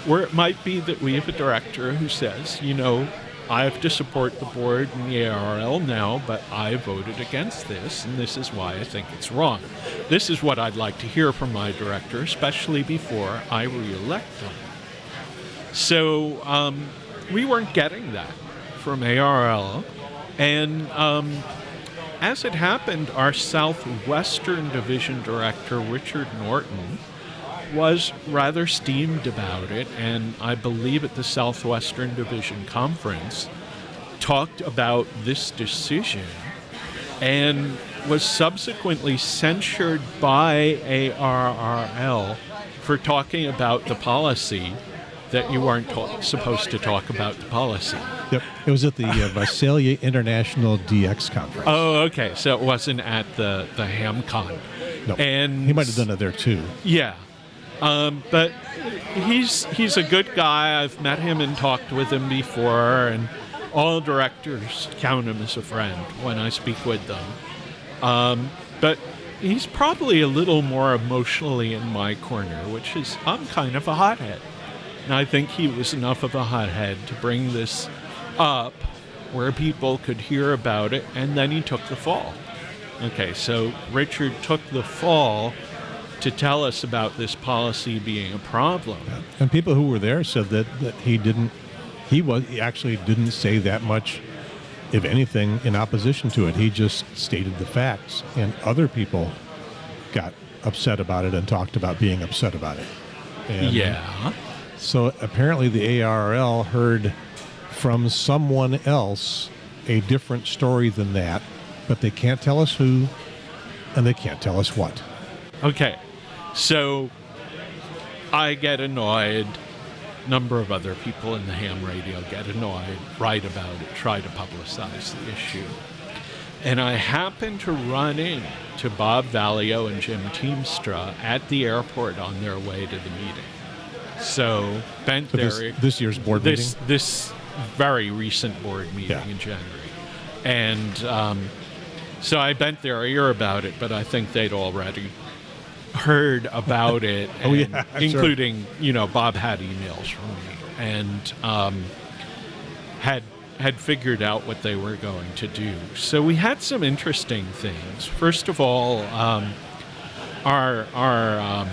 B: where it might be that we have a director who says, you know, I have to support the board and the ARRL now, but I voted against this, and this is why I think it's wrong. This is what I'd like to hear from my director, especially before I re-elect them. So um, we weren't getting that from ARRL. And um, as it happened, our Southwestern Division Director, Richard Norton, was rather steamed about it. And I believe at the Southwestern Division Conference, talked about this decision and was subsequently censured by ARRL for talking about the policy that you weren't ta- supposed to talk about the policy.
A: Yep. It was at the uh, Visalia International DX conference.
B: Oh, okay. So it wasn't at the the HamCon.
A: no,
B: and
A: he might have done it there too.
B: Yeah, um, but he's he's a good guy. I've met him and talked with him before, and all directors count him as a friend when I speak with them. Um, but he's probably a little more emotionally in my corner, which is I'm kind of a hothead. And I think he was enough of a hothead to bring this up where people could hear about it, and then he took the fall. Okay, so Richard took the fall to tell us about this policy being a problem.
A: And people who were there said that, that he didn't, he was he actually didn't say that much, if anything, in opposition to it. He just stated the facts, and other people got upset about it and talked about being upset about it. And
B: Yeah.
A: So apparently the ARRL heard from someone else a different story than that, but they can't tell us who, and they can't tell us what.
B: Okay. So I get annoyed. Number of other people in the ham radio get annoyed, write about it, try to publicize the issue. And I happen to run in to Bob Vallio and Jim Tiemstra at the airport on their way to the meeting. So bent
A: So
B: their
A: this, this year's board
B: this
A: meeting.
B: this very recent board meeting
A: Yeah.
B: in January, and um, so I bent their ear about it, but I think they'd already heard about it,
A: Oh, yeah, sure.
B: including you know Bob had emails from me and um, had had figured out what they were going to do. So we had some interesting things. First of all, um, our our um,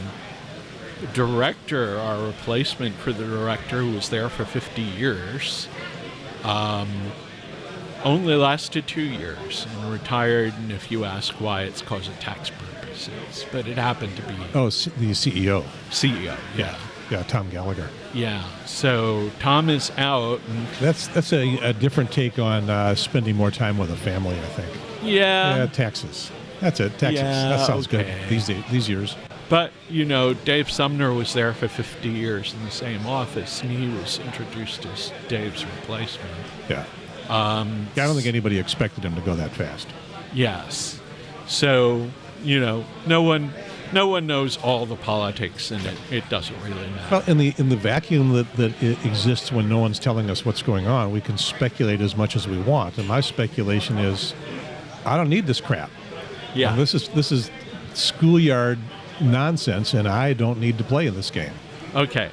B: director, our replacement for the director who was there for 50 years, um, only lasted two years and retired. And if you ask why, it's because of tax purposes. But it happened to be
A: Oh, the CEO.
B: CEO. Yeah.
A: Yeah, Tom Gallagher.
B: Yeah. So Tom is out. And
A: That's that's a, a different take on uh, spending more time with a family. I think.
B: yeah.
A: yeah, taxes. That's it. Taxes.
B: Yeah,
A: that sounds
B: okay.
A: good these days, these years.
B: But, you know, Dave Sumner was there for 50 years in the same office, and he was introduced as Dave's replacement.
A: Yeah.
B: Um,
A: Yeah, I don't think anybody expected him to go that fast.
B: Yes. So, you know, no one no one knows all the politics and it, it doesn't really matter.
A: Well, in the in the vacuum that, that exists when no one's telling us what's going on, we can speculate as much as we want. And my speculation is, I don't need this crap.
B: yeah.
A: This is this is schoolyard nonsense, and I don't need to play in this game.
B: okay.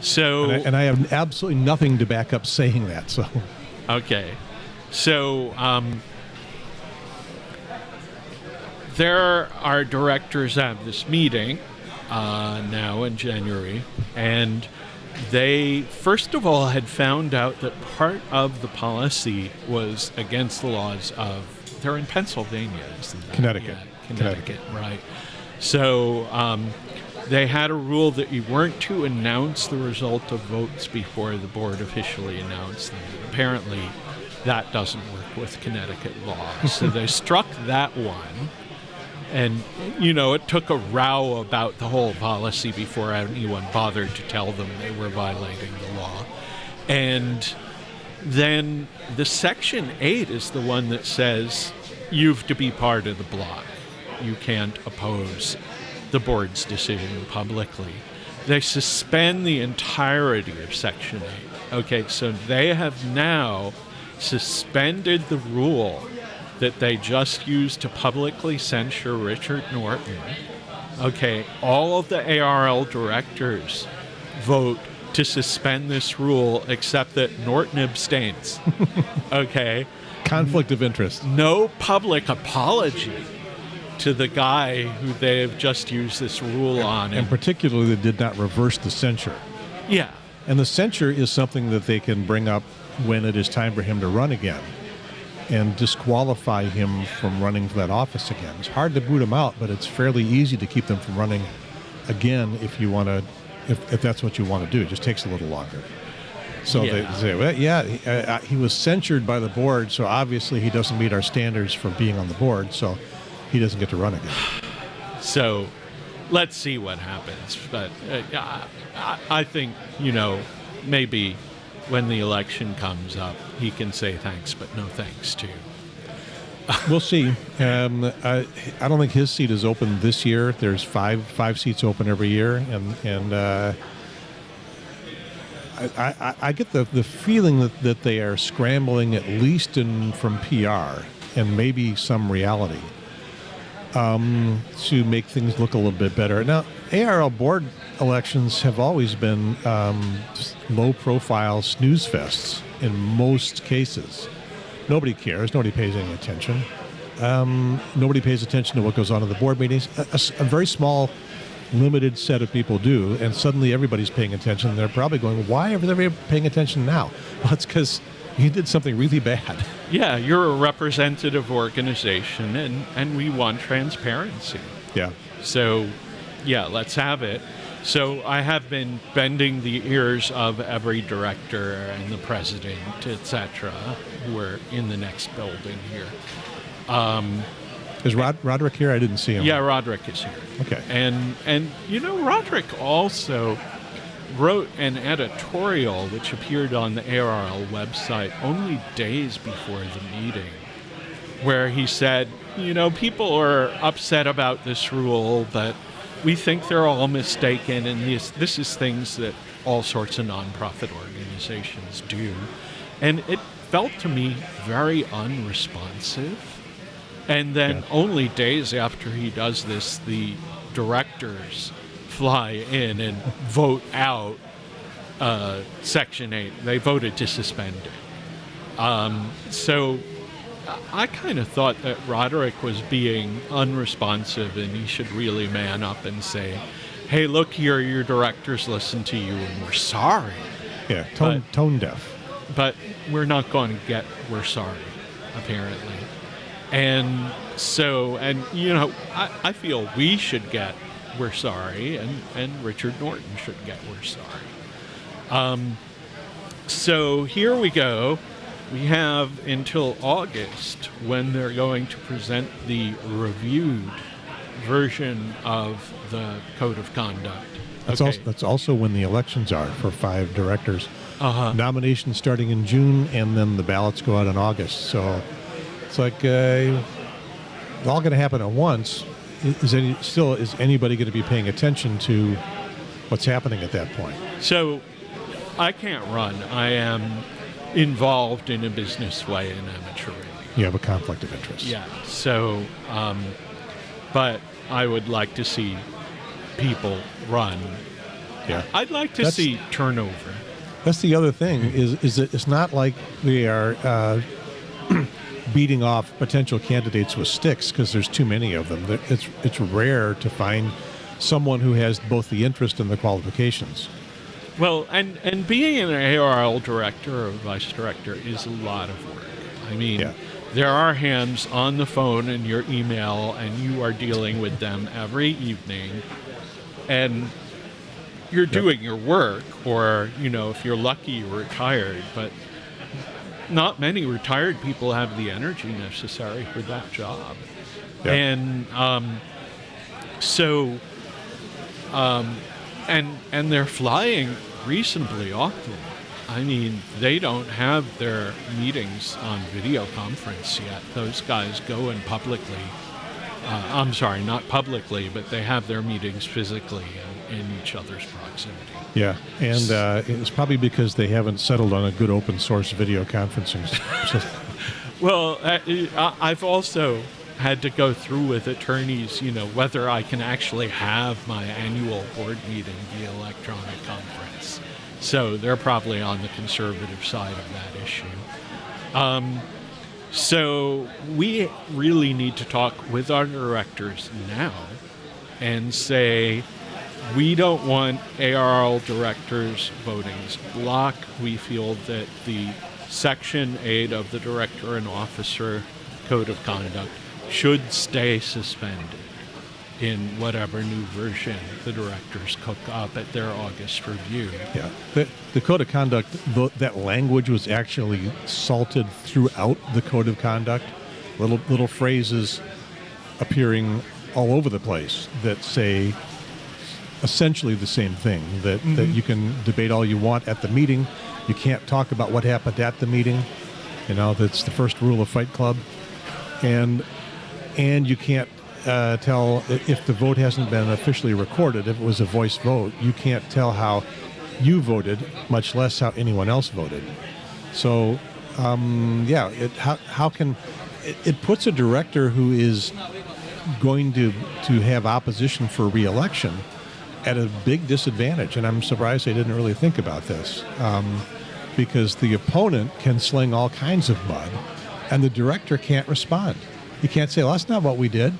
B: So
A: And I, and I have absolutely nothing to back up saying that. So,
B: Okay. So, um, there are directors at this meeting uh, now in January, and they, first of all, had found out that part of the policy was against the laws of, they're in Pennsylvania, isn't that?
A: Connecticut.
B: Yeah, Connecticut, right. So, um, they had a rule that you weren't to announce the result of votes before the board officially announced them. Apparently, that doesn't work with Connecticut law. so they struck that one. And, you know, it took a row about the whole policy before anyone bothered to tell them they were violating the law. And then the Section 8 is the one that says you've to be part of the block. You can't oppose the board's decision publicly. They suspend the entirety of Section 8. Okay, so they have now suspended the rule that they just used to publicly censure Richard Norton. Okay, all of the ARRL directors vote to suspend this rule except that Norton abstains. okay,
A: conflict of interest.
B: no public apology to the guy who they have just used this rule on.
A: And
B: And,
A: particularly, they did not reverse the censure.
B: yeah,
A: And the censure is something that they can bring up when it is time for him to run again and disqualify him from running for that office again. It's hard to boot him out, but it's fairly easy to keep them from running again if you want to, if, if that's what you want to do. It just takes a little longer. So
B: Yeah.
A: they say, well, yeah, he, uh, he was censured by the board, so obviously he doesn't meet our standards for being on the board, so he doesn't get to run again.
B: So let's see what happens. But uh, I, I- I think, you know, maybe when the election comes up, he can say thanks, but no thanks too.
A: We'll see. Um, I, I don't think his seat is open this year. There's five five seats open every year, and and uh, I, I, I get the, the feeling that, that they are scrambling at least in from PR and maybe some reality um, to make things look a little bit better. Now, ARRL board elections have always been um, low profile snooze fests in most cases. Nobody cares. Nobody pays any attention. Um, nobody pays attention to what goes on in the board meetings. A very small, limited set of people do, and suddenly everybody's paying attention. They're probably going, "Why are they paying attention now?" Well, it's because you did something really bad.
B: Yeah, you're a representative organization, and, and we want transparency.
A: Yeah.
B: So, yeah, let's have it. So, I have been bending the ears of every director and the president, etc., who are in the next building here.
A: Um, is Rod, Roderick here? I didn't see him.
B: Yeah, Roderick is here.
A: Okay.
B: And and you know, Roderick also wrote an editorial which appeared on the ARRL website only days before the meeting, where he said, you know, people are upset about this rule, but we think they're all mistaken, and this this is things that all sorts of nonprofit organizations do, and it felt to me very unresponsive. And then
A: Yeah.
B: only days after he does this, the directors fly in and vote out uh, Section 8. They voted to suspend it. Um, so I kind of thought that Roderick was being unresponsive and he should really man up and say, hey, look here, your directors listen to you and we're sorry.
A: Yeah. Tone,
B: But-
A: tone deaf.
B: But we're not going to get we're sorry, apparently. And so, and you know, I, I feel we should get we're sorry, and, and Richard Norton should get we're sorry. Um, so here we go. We have until August when they're going to present the reviewed version of the code of conduct.
A: That's,
B: Okay.
A: also, that's also when the elections are for five directors.
B: Uh-huh.
A: Nominations starting in June, and then the ballots go out in August. So it's like uh, all going to happen at once, is any still is anybody going to be paying attention to what's happening at that point?
B: So I can't run. I am involved in a business way in amateur radio.
A: You have a conflict of interest.
B: Yeah. So, um, but I would like to see people run.
A: yeah.
B: I'd like to
A: That's-
B: see turnover.
A: That's the other thing is is that it's not like we are uh, beating off potential candidates with sticks because there's too many of them. It's it's rare to find someone who has both the interest and the qualifications.
B: Well, and and being an ARRL director or vice director is a lot of work. I mean,
A: Yeah.
B: there are hands on the phone and your email, and you are dealing with them every evening, and you're doing your work. Or you know, if you're lucky, you're retired, but not many retired people have the energy necessary for that job. And um, so um, and and they're flying reasonably often. I mean, they don't have their meetings on video conference yet. Those guys go in publicly. Uh, I'm sorry, not publicly, but they have their meetings physically in, in each other's proximity.
A: Yeah, and uh, it's probably because they haven't settled on a good open source video conferencing.
B: Well, I- I've also had to go through with attorneys, you know, whether I can actually have my annual board meeting via electronic conference. So they're probably on the conservative side of that issue. Um, so we really need to talk with our directors now and say, we don't want ARRL directors' votings block. We feel that the Section 8 of the Director and Officer Code of Conduct should stay suspended in whatever new version the directors cook up at their August review.
A: Yeah, the, the code of conduct, tho- that language was actually salted throughout the code of conduct. Little little phrases appearing all over the place that say essentially the same thing. That that mm-hmm. you can debate all you want at the meeting, you can't talk about what happened at the meeting. You know, that's the first rule of Fight Club, and and you can't uh, tell if the vote hasn't been officially recorded. If it was a voice vote, you can't tell how you voted, much less how anyone else voted. So, um, yeah, it, how how can it, it puts a director who is going to to have opposition for reelection at a big disadvantage, and I'm surprised they didn't really think about this. Um, because the opponent can sling all kinds of mud, and the director can't respond. He can't say, "Well, that's not what we did."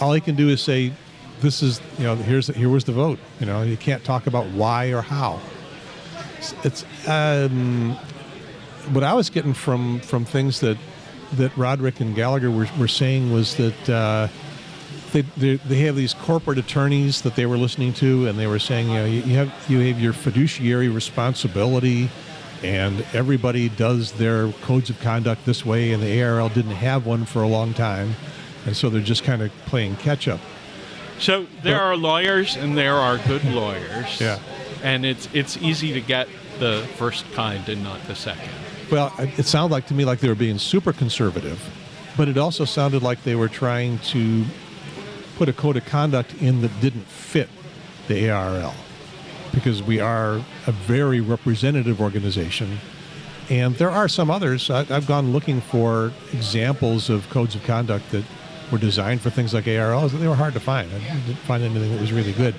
A: All he can do is say, "This is, you know, here's here was the vote." You know, he can't talk about why or how. It's, um, what I was getting from from things that that Roderick and Gallagher were, were saying was that uh, they, they they have these corporate attorneys that they were listening to, and they were saying, you know, you, you have you have your fiduciary responsibility, and everybody does their codes of conduct this way, and the ARRL didn't have one for a long time, and so they're just kind of playing catch up.
B: So there
A: But-
B: are lawyers and there are good lawyers.
A: Yeah.
B: And it's it's easy to get the first kind and not the second.
A: Well, it it sounded like to me like they were being super conservative, but it also sounded like they were trying to put a code of conduct in that didn't fit the ARRL because we are a very representative organization. And there are some others. I, I've gone looking for examples of codes of conduct that were designed for things like ARRLs. and They were hard to find. I didn't find anything that was really good.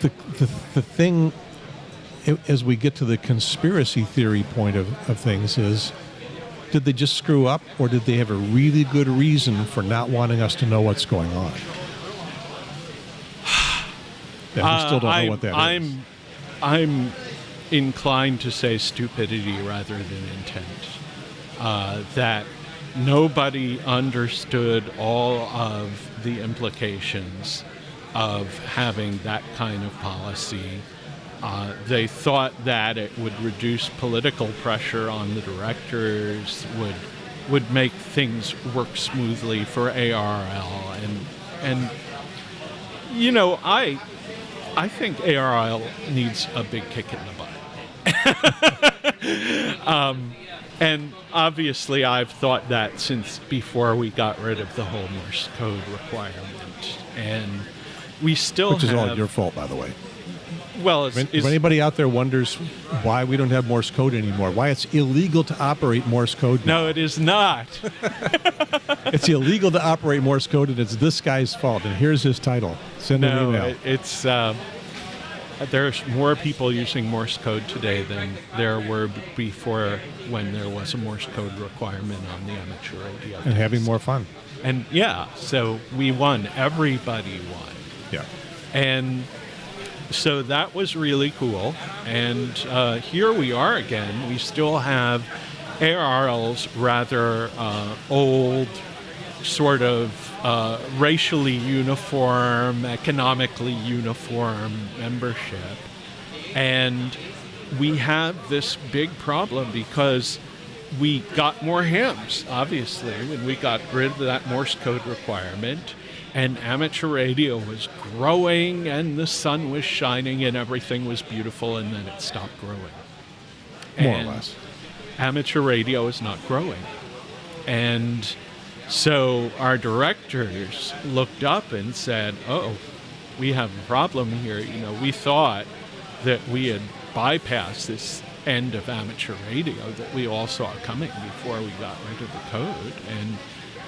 A: The, the, the thing as we get to the conspiracy theory point of, of things is did they just screw up or did they have a really good reason for not wanting us to know what's going on? Yeah, we still don't know
B: Uh, I'm,
A: what that is.
B: I'm, inclined to say stupidity rather than intent. Uh, that nobody understood all of the implications of having that kind of policy. Uh, they thought that it would reduce political pressure on the directors, would would make things work smoothly for ARRL, and and you know I I think ARRL needs a big kick in the butt. um, And obviously, I've thought that since before we got rid of the whole Morse code requirement, and we still
A: Which is
B: have.
A: all your fault, by the way.
B: Well, it's,
A: If
B: it's-
A: anybody out there wonders why we don't have Morse code anymore, why it's illegal to operate Morse code now.
B: no, it is not.
A: It's illegal to operate Morse code, and it's this guy's fault. And here's his title. Send an email.
B: it, it's um, there's more people using Morse code today than there were b- before when there was a Morse code requirement on the amateur radio.
A: and having more fun.
B: And yeah, so we won. Everybody won.
A: Yeah.
B: And so that was really cool. And uh, here we are again. We still have ARRL's rather uh, old, sort of uh, racially uniform, economically uniform membership. And we have this big problem because we got more hams, obviously, when we got rid of that Morse code requirement. And amateur radio was growing, and the sun was shining, and everything was beautiful, and then it stopped growing.
A: More
B: And
A: or less.
B: Amateur radio is not growing. And so our directors looked up and said, Oh, we have a problem here. You know, we thought that we had bypassed this end of amateur radio that we all saw coming before we got rid of the code. And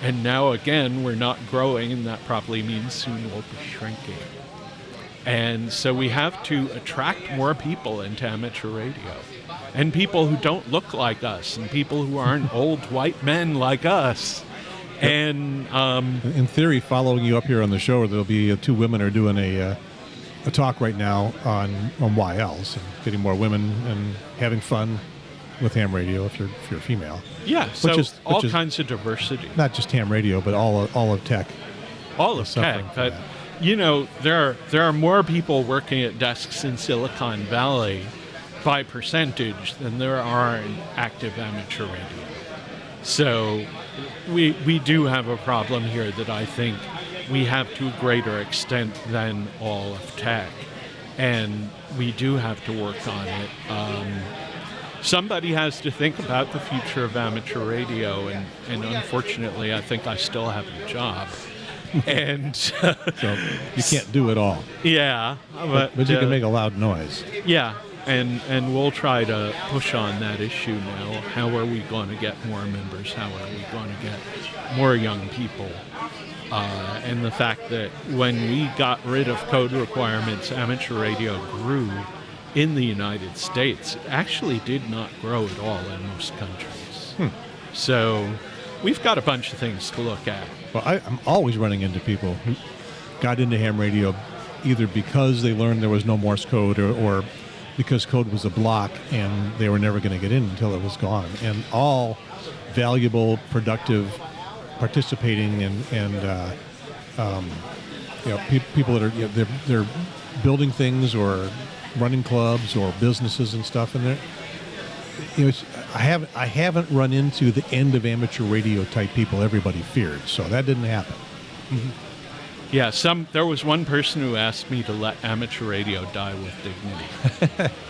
B: and now again we're not growing and that probably means soon we'll be shrinking. And so we have to attract more people into amateur radio. And people who don't look like us, and people who aren't old white men like us. And um,
A: In theory, following you up here on the show, there'll be uh, two women are doing a uh, a talk right now on on YLs and getting more women and having fun with ham radio if you're if you're female.
B: yeah, so
A: is-
B: all
A: is-
B: kinds of diversity.
A: Not just ham radio, but all of, all of tech.
B: all of tech.
A: That.
B: you know, there are there are more people working at desks in Silicon Valley by percentage than there are in active amateur radio. So we we do have a problem here that I think we have to a greater extent than all of tech, and we do have to work on it. Um, somebody has to think about the future of amateur radio, and, and unfortunately, I think I still have a job. and
A: So you can't do it all,
B: yeah, but,
A: but you
B: uh,
A: can make a loud noise.
B: yeah, and and we'll try to push on that issue now. How are we going to get more members? How are we going to get more young people? Uh, and the fact that when we got rid of code requirements, amateur radio grew in the United States. Actually did not grow at all in most countries. So we've got a bunch of things to look at.
A: Well, I, I'm always running into people who got into ham radio either because they learned there was no Morse code or, or because code was a block and they were never going to get in until it was gone. And all valuable, productive, participating and and uh, um, you know pe- people that are you know, they're, they're building things or running clubs or businesses and stuff, and they're you know, I haven't I haven't run into the end of amateur radio type people everybody feared. So that didn't happen.
B: Yeah, some there was one person who asked me to let amateur radio die with dignity.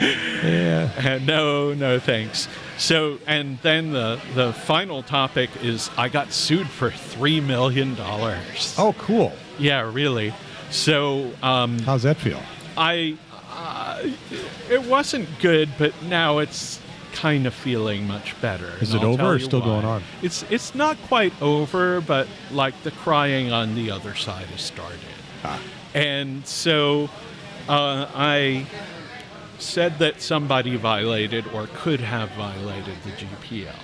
A: Yeah.
B: Uh, no, no, thanks. So, and then the the final topic is I got sued for three million dollars.
A: Oh, cool.
B: yeah, really. So, um,
A: How's that feel?
B: I it wasn't good, but now it's kind of feeling much better.
A: Is it over or still
B: why.
A: going on?
B: It's it's not quite over, but like the crying on the other side has started.
A: Ah.
B: And so uh, I said that somebody violated or could have violated the GPL.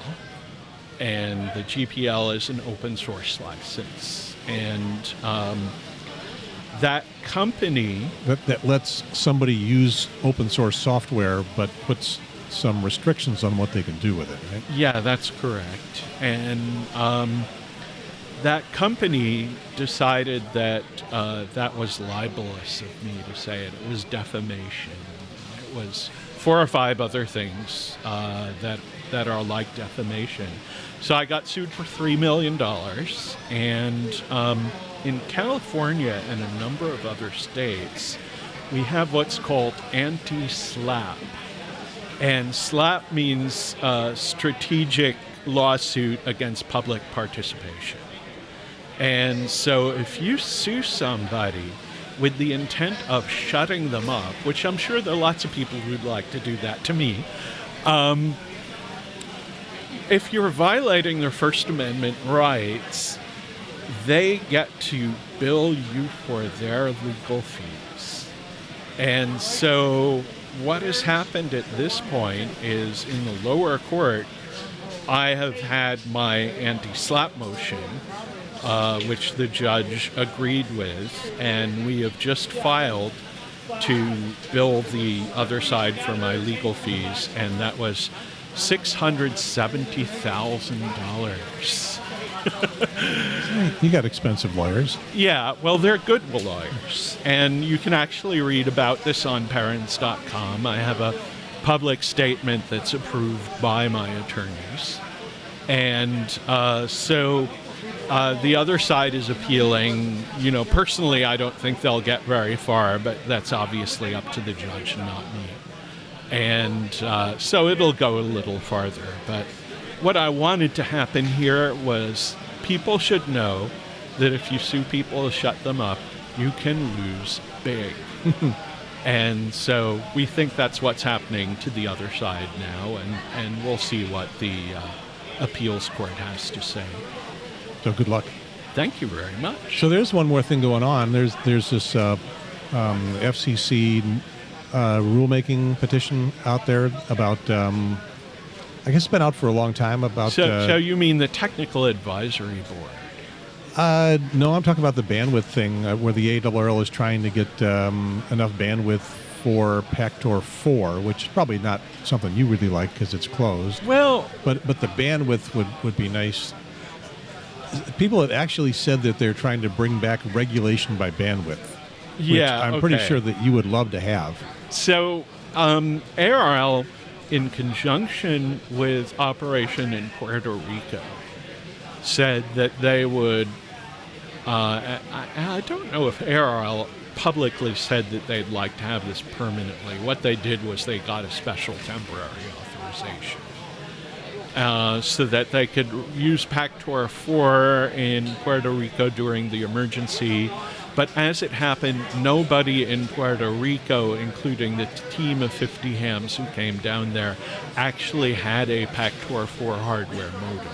B: And the GPL is an open source license. And um, that company,
A: That, that lets somebody use open source software, but puts some restrictions on what they can do with it, right?
B: yeah, that's correct. And um, that company decided that uh, that was libelous of me to say it. It was defamation. It was four or five other things uh, that that are like defamation. So I got sued for three million dollars, and um, in California and a number of other states, we have what's called anti-SLAPP, And SLAPP means uh, strategic lawsuit against public participation. And so if you sue somebody with the intent of shutting them up, which I'm sure there are lots of people who'd like to do that to me, um, if you're violating their First Amendment rights, they get to bill you for their legal fees. And so what has happened at this point is in the lower court, I have had my anti SLAPP motion, uh, which the judge agreed with, and we have just filed to bill the other side for my legal fees, and that was $670,000.
A: You got expensive lawyers.
B: Yeah, well, they're good lawyers. And you can actually read about this on perens.com. I have a public statement that's approved by my attorneys. And uh, so uh, the other side is appealing. You know, personally, I don't think they'll get very far, but that's obviously up to the judge not me. And uh, so it'll go a little farther. But what I wanted to happen here was people should know that if you sue people to shut them up, you can lose big. and so we think that's what's happening to the other side now, and, and we'll see what the uh, appeals court has to say.
A: So good luck.
B: Thank you very much.
A: So there's one more thing going on. There's there's this uh, um, FCC uh, rulemaking petition out there about. Um, I guess it's been out for a long time about.
B: So,
A: uh,
B: so you mean the technical advisory board?
A: Uh, no, I'm talking about the bandwidth thing, uh, where the ARRL is trying to get um, enough bandwidth for Pactor 4, which is probably not something you really like because it's closed.
B: Well,
A: But but the bandwidth would, would be nice. People have actually said that they're trying to bring back regulation by bandwidth. which
B: yeah,
A: I'm pretty sure that you would love to have.
B: So, um, ARRL, in conjunction with Operation in Puerto Rico, said that they would. Uh, I, I don't know if ARRL publicly said that they'd like to have this permanently. What they did was they got a special temporary authorization. Uh, so that they could use Pactor 4 in Puerto Rico during the emergency. But as it happened, nobody in Puerto Rico, including the team of 50 hams who came down there, actually had a Pactor 4 hardware modem.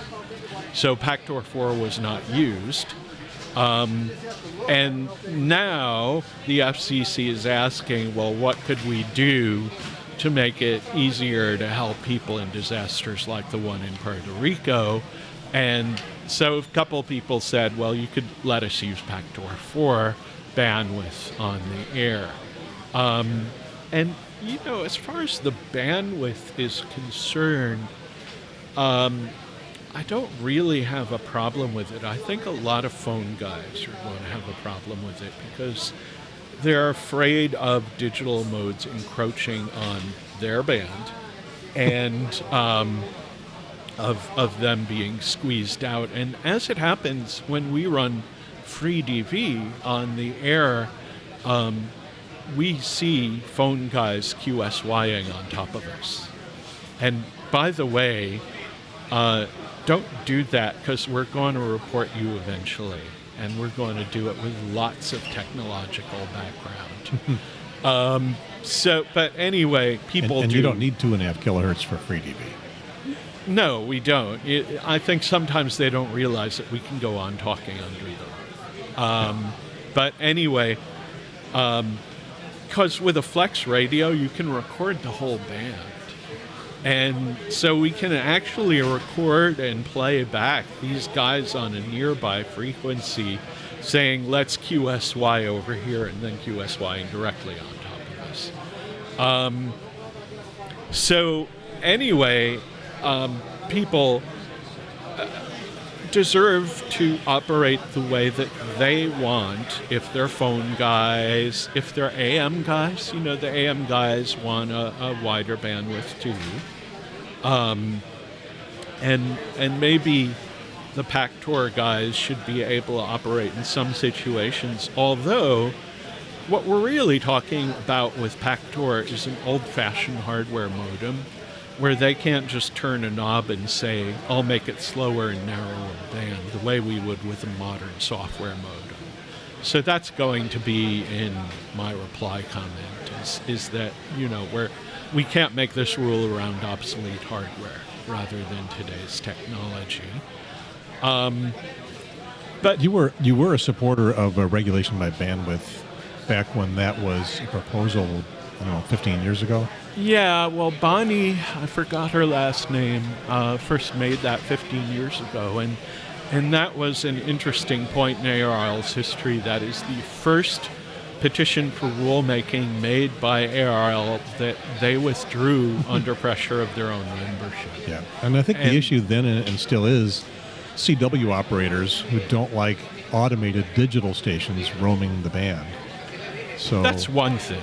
B: So Pactor 4 was not used. Um, and now the FCC is asking, well, what could we do to make it easier to help people in disasters like the one in Puerto Rico? And so a couple people said, well, you could let us use Pactor 4 bandwidth on the air. Um, and, you know, as far as the bandwidth is concerned, um, I don't really have a problem with it. I think a lot of phone guys are going to have a problem with it because they're afraid of digital modes encroaching on their band and um, of, of them being squeezed out. And as it happens, when we run free DV on the air, um, we see phone guys QSYing on top of us. And by the way, uh, don't do that because we're going to report you eventually. And we're going to do it with lots of technological background. um, so, but anyway, people
A: and
B: do.
A: you don't need two and a half kilohertz for free DV.
B: No, we don't. It, I think sometimes they don't realize that we can go on talking under them. Um, but anyway, because with a flex radio, you can record the whole band. And so we can actually record and play back these guys on a nearby frequency saying, let's QSY over here, and then QSYing directly on top of us. Um, so, anyway, um, people uh, deserve to operate the way that they want if they're phone guys, if they're AM guys. You know, the AM guys want a, a wider bandwidth too. Um, and, and maybe the Pactor guys should be able to operate in some situations, although what we're really talking about with Pactor is an old-fashioned hardware modem where they can't just turn a knob and say, I'll make it slower and narrower band, the way we would with a modern software modem. So that's going to be in my reply comment is, is that, you know, where we can't make this rule around obsolete hardware rather than today's technology. Um, but
A: You were you were a supporter of a regulation by bandwidth back when that was a proposal, I don't know, 15 years ago.
B: Yeah, well, Bonnie, I forgot her last name, uh, first made that 15 years ago, and and that was an interesting point in ARRL's history. That is the first petition for rulemaking made by ARRL that they withdrew under pressure of their own membership.
A: Yeah, and I think
B: And-
A: the issue then and and still is CW operators who don't like automated digital stations roaming the band. So
B: That's one thing.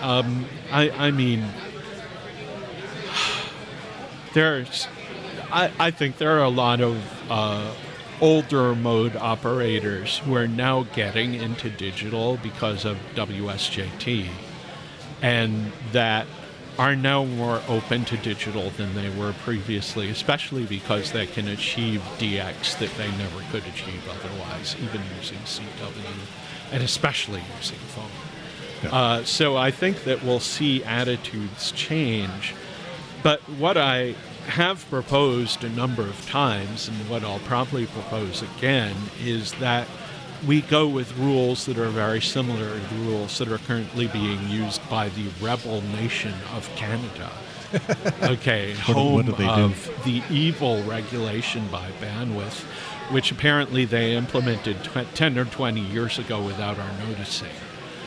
B: Um, I, I mean, there's, I, I think there are a lot of uh, older mode operators who are now getting into digital because of WSJT, and that are now more open to digital than they were previously, especially because they can achieve DX that they never could achieve otherwise, even using CW, and especially using phone.
A: Yeah.
B: Uh, so I think that we'll see attitudes change. But what I have proposed a number of times, and what I'll probably propose again, is that we go with rules that are very similar to the rules that are currently being used by the rebel nation of Canada. okay,
A: What-
B: home
A: what do they do?
B: of the evil regulation by bandwidth, which apparently they implemented tw- 10 or 20 years ago without our noticing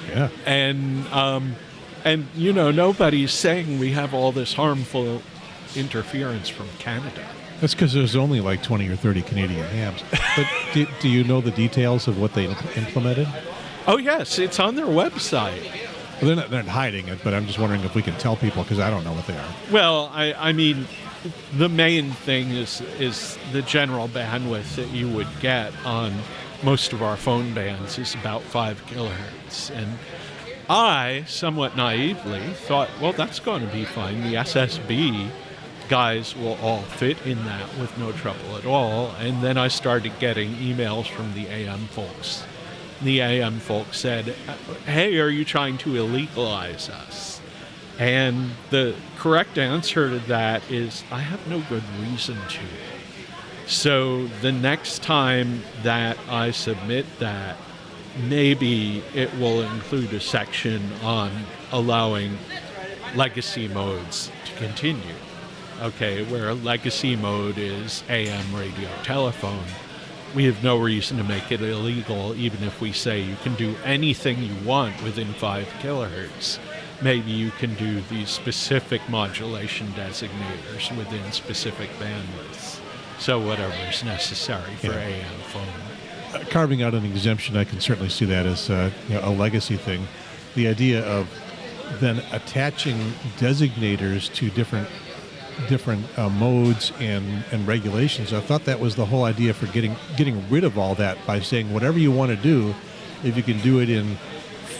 A: yeah,
B: and um, and you know nobody's saying we have all this harmful interference from Canada.
A: that's because there's only like 20 or 30 Canadian hams. But do, do you know the details of what they implemented?
B: Oh yes, it's on their website.
A: Well, they're not, they're not hiding it, but I'm just wondering if we can tell people because I don't know what they are.
B: Well, I, I mean, the main thing is is the general bandwidth that you would get on most of our phone bands is about five kilohertz, and I, somewhat naively, thought, well, that's going to be fine. The SSB guys will all fit in that with no trouble at all. And then I started getting emails from the AM folks. The AM folks said, hey, are you trying to illegalize us? And the correct answer to that is, I have no good reason to. So the next time that I submit that, maybe it will include a section on allowing legacy modes to continue. Okay, where a legacy mode is AM radio telephone. We have no reason to make it illegal, even if we say you can do anything you want within 5 kilohertz. Maybe you can do these specific modulation designators within specific bandwidths. So, whatever is necessary for
A: Yeah.
B: AM phone.
A: Uh, carving out an exemption, I can certainly see that as uh, you know, a legacy thing. The idea of then attaching designators to different different uh, modes and, and regulations. I thought that was the whole idea for getting getting rid of all that by saying whatever you want to do, if you can do it in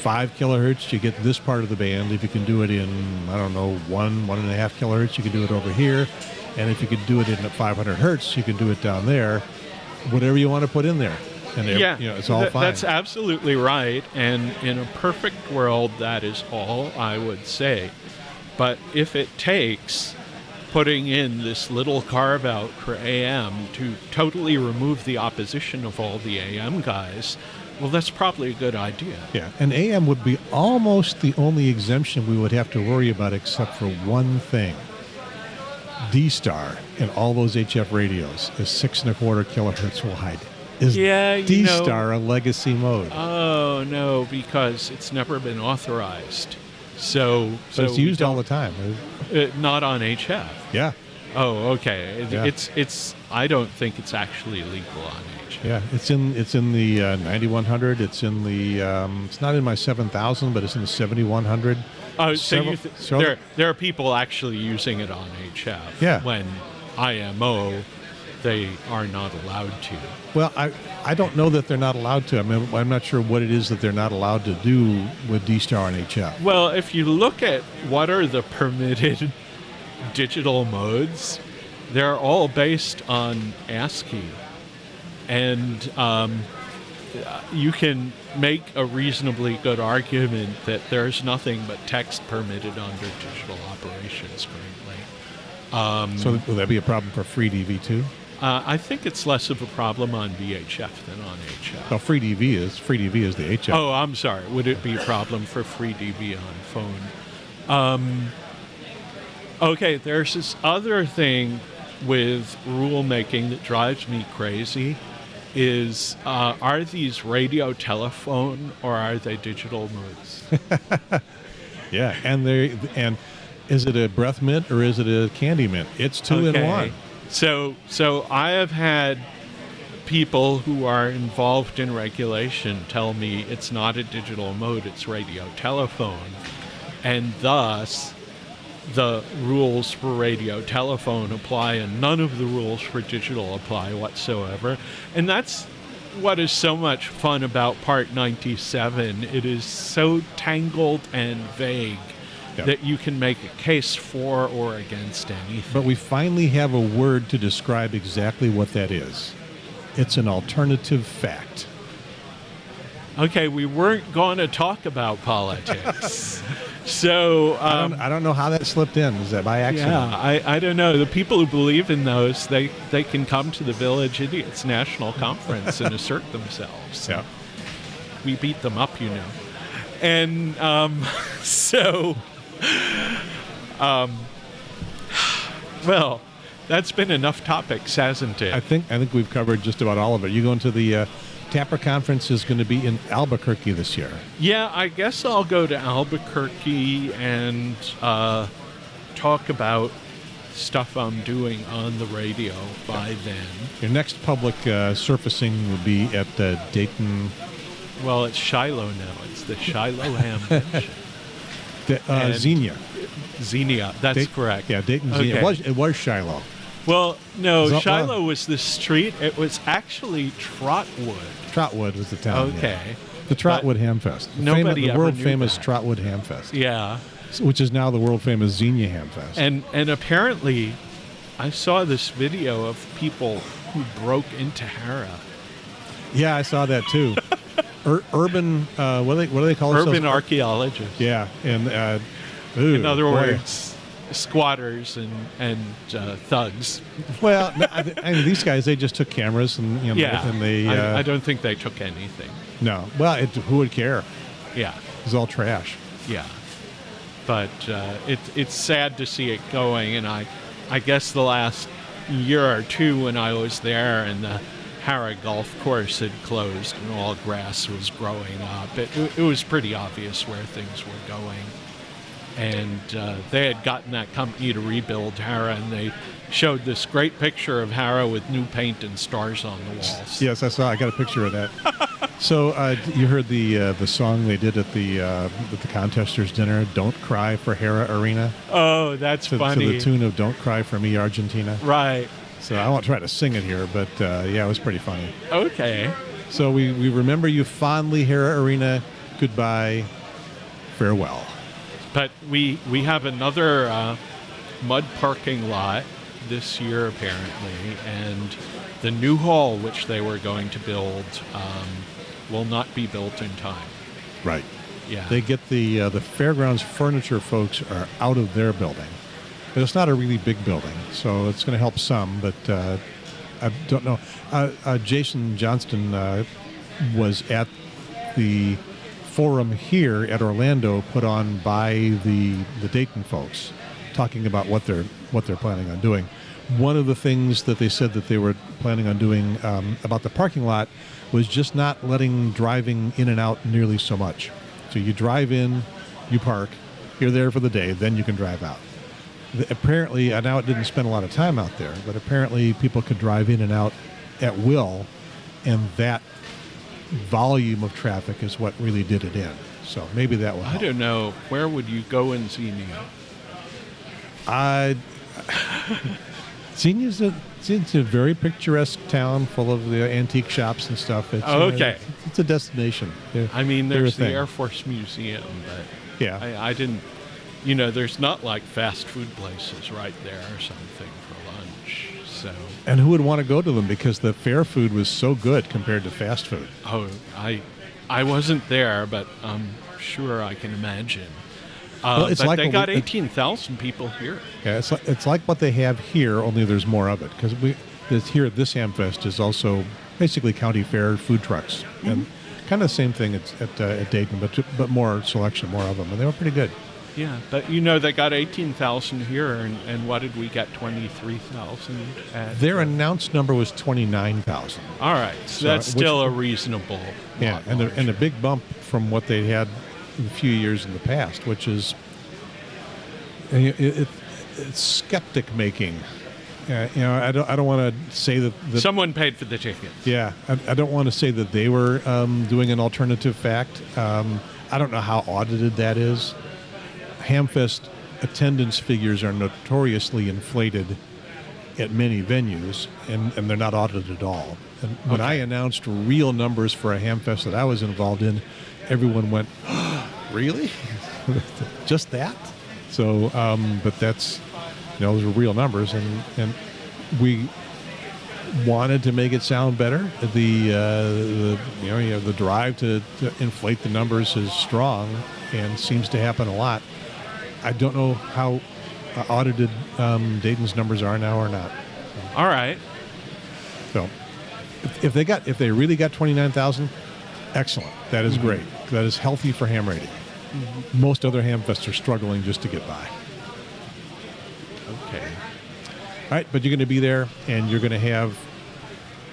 A: five kilohertz, you get this part of the band. If you can do it in I don't know one one and a half kilohertz, you can do it over here, and if you can do it in at 500 hertz, you can do it down there. Whatever you want to put in there, and
B: Yeah,
A: you know, it's all
B: th-
A: fine.
B: That's absolutely right. And in a perfect world, that is all I would say. But if it takes putting in this little carve out for AM to totally remove the opposition of all the AM guys, well, that's probably a good idea.
A: Yeah, and AM would be almost the only exemption we would have to worry about, except for one thing. D Star and all those HF radios is six and a quarter kilohertz wide. Is
B: Yeah,
A: D
B: know-
A: Star a legacy mode?
B: Oh no, because it's never been authorized. So, so
A: it's used all the time.
B: uh, not on HF.
A: Yeah,
B: Oh, okay. It-
A: Yeah.
B: It's it's. I don't think it's actually legal on HF.
A: yeah. It's in it's in the uh, 9100. It's in the um, it's not in my 7000, but it's in the 7100.
B: Oh, so
A: Several-
B: you th-
A: several-
B: there there are people actually using it on HF.
A: Yeah.
B: When IMO they are not allowed to.
A: Well, I, I don't know that they're not allowed to. I mean, I'm not sure what it is that they're not allowed to do with D-Star and HF.
B: Well, if you look at what are the permitted digital modes, they're all based on ASCII. And um, you can make a reasonably good argument that there's nothing but text permitted under digital operations currently.
A: So will that be a problem for FreeDV too?
B: Uh, I think it's less of a problem on VHF than on HF.
A: Well, FreeDV is free DV is the HF.
B: Oh, I'm sorry. Would it be a problem for free DV on phone? Um, okay, there's this other thing with rulemaking that drives me crazy. Is uh, are these radio telephone or are they digital modes?
A: Yeah, and they and is it a breath mint or is it a candy mint? It's two in one.
B: So, so I have had people who are involved in regulation tell me it's not a digital mode; it's radio telephone, and thus the rules for radio telephone apply, and none of the rules for digital apply whatsoever. And that's what is so much fun about Part 97. It is so tangled and vague.
A: Yeah.
B: That you can make a case for or against anything.
A: But we finally have a word to describe exactly what that is. It's an alternative fact.
B: Okay, we weren't going to talk about politics. so,
A: I,
B: um,
A: don't, I don't know how that slipped in. Is that by accident?
B: yeah, I, I don't know. The people who believe in those, they, they can come to the Village Idiots National Conference and assert themselves.
A: Yeah.
B: We beat them up, you know. And um, so, um, well, that's been enough topics, hasn't it?
A: I think I think we've covered just about all of it. You going to the uh, TAPR conference is going to be in Albuquerque this year.
B: Yeah, I guess I'll go to Albuquerque and uh, talk about stuff I'm doing on the radio by then.
A: Your next public uh, surfacing will be at uh, Dayton,
B: Well, it's Shiloh now. It's the Shiloh Ham
A: Da- uh, Xenia.
B: Xenia. That's
A: Da-
B: correct.
A: Yeah, Dayton Xenia.
B: Okay.
A: It was it was Shiloh.
B: Well, no, Shiloh was the street. It was actually Trotwood.
A: Trotwood was the town. yeah.
B: Okay.
A: The Trotwood Hamfest. The
B: nobody
A: the world famous
B: that.
A: Trotwood Hamfest,
B: Yeah.
A: which is now the world famous Xenia Hamfest.
B: And and apparently, I saw this video of people who broke into Hara.
A: yeah, I saw that too. Ur- urban, uh, what do they what do they call it?
B: Urban
A: themselves?
B: archaeologists.
A: Yeah, and uh, ooh,
B: In other
A: boy.
B: words, squatters and and uh, thugs.
A: well, no, I, I mean, these guys they just took cameras and you know,
B: Yeah,
A: and they
B: I,
A: uh,
B: I don't think they took anything.
A: no. Well, it, who would care?
B: Yeah,
A: It's all trash.
B: yeah. But uh, it, it's sad to see it going, and I, I guess the last year or two when I was there and the Hara Golf Course had closed and all grass was growing up, it, it was pretty obvious where things were going. And uh, they had gotten that company to rebuild Hara, and they showed this great picture of Hara with new paint and stars on the walls.
A: Yes, I saw. I got a picture of that. so uh, you heard the uh, the song they did at the uh, at the contesters dinner. Don't cry for Hara Arena.
B: Oh, that's
A: To, to the tune of "Don't Cry for Me, Argentina."
B: Right.
A: So I won't try to sing it here, but uh, yeah, it was pretty funny.
B: Okay.
A: So we, we remember you fondly, Hara Arena. Goodbye, farewell.
B: But we we have another uh, mud parking lot this year apparently, and the new hall which they were going to build um, will not be built in time.
A: Right.
B: Yeah.
A: They get the uh, the fairgrounds furniture folks are out of their building, but it's not a really big building, so it's going to help some. But uh, I don't know. Uh, uh, Jason Johnston uh, was at the forum here at Orlando, put on by the the Dayton folks, talking about what they're what they're planning on doing. One of the things that they said that they were planning on doing um, about the parking lot was just not letting driving in and out nearly so much. So you drive in, you park, you're there for the day, then you can drive out. Apparently, I know it didn't spend a lot of time out there, but apparently people could drive in and out at will, and that volume of traffic is what really did it in. So maybe that will
B: I don't know where would you go and in Xenia.
A: I Xenia's a it's, a very picturesque town full of the antique shops and stuff. It's,
B: Oh,
A: uh,
B: okay.
A: it's, it's a destination. They're-
B: I mean, there's the. Air Force Museum, but
A: Yeah.
B: I, I didn't. You know, there's not like fast food places right there or something. So,
A: And who would want to go to them because the fair food was so good compared to fast food.
B: oh, I, I wasn't there, but I'm sure I can imagine. Uh,
A: Well, it's
B: but
A: like
B: they got 18,000 people here.
A: Yeah, it's like, it's like what they have here, only there's more of it. Because we this, here at this Hamfest is also basically county fair food trucks, and kind of the same thing at at, uh, at Dayton, but but more selection, more of them, and they were pretty good.
B: Yeah, but you know, they got 18,000 here, and, and what did we get? 23,000 at.
A: Their announced number was twenty nine thousand.
B: All right, so,
A: So,
B: that's
A: which-
B: still a reasonable.
A: Yeah, and a, and a big bump from what they had a few years in the past, which is it, it, it's skeptic making. Uh, you know, I don't I don't want to say that, that
B: Someone paid for the tickets.
A: Yeah, I, I don't want to say that they were um, doing an alternative fact. Um, I don't know how audited that is. Hamfest attendance figures are notoriously inflated at many venues, and, and they're not audited at all. And when I announced real numbers for a Hamfest that I was involved in, everyone went, "Really? Just that?" So, um, but that's you know those are real numbers, and and we wanted to make it sound better. The, uh, the you know you know, the drive to, to inflate the numbers is strong and seems to happen a lot. I don't know how uh, audited um, Dayton's numbers are now or not.
B: All right.
A: So if, if they got if they really got twenty nine thousand, excellent. That is great. That is healthy for ham rating. Most other ham fests are struggling just to get by.
B: Okay.
A: All right, but you're going to be there, and you're going to have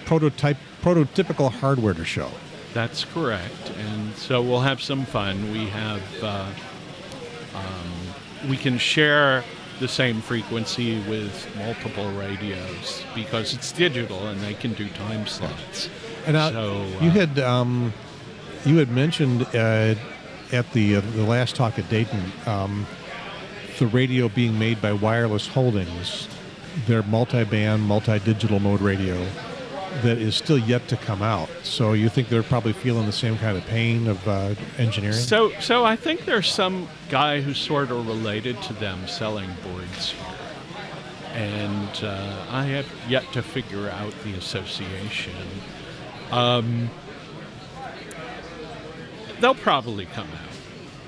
A: prototype prototypical hardware to show.
B: That's correct. And so we'll have some fun. We have, uh, um, we can share the same frequency with multiple radios because it's digital and they can do time slots.
A: And uh,
B: So,
A: you
B: uh,
A: had um, you had mentioned uh, at the uh, the last talk at Dayton um, the radio being made by Wireless Holdings, their multi-band, multi-digital mode radio that is still yet to come out. So you think they're probably feeling the same kind of pain of uh, engineering?
B: So, so I think there's some guy who's sort of related to them selling boards here, and uh, I have yet to figure out the association. Um, they'll probably come out.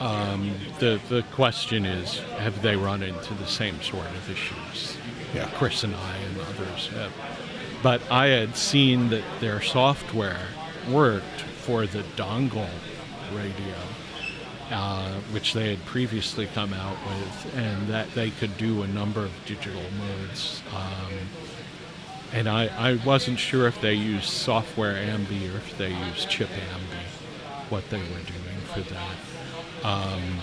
B: Um, the the question is, have they run into the same sort of issues?
A: Yeah.
B: Chris and I and others have. But I had seen that their software worked for the dongle radio, uh, which they had previously come out with, and that they could do a number of digital modes. Um, and I, I wasn't sure if they used software AMBE or if they used chip AMBE, what they were doing for that. Um,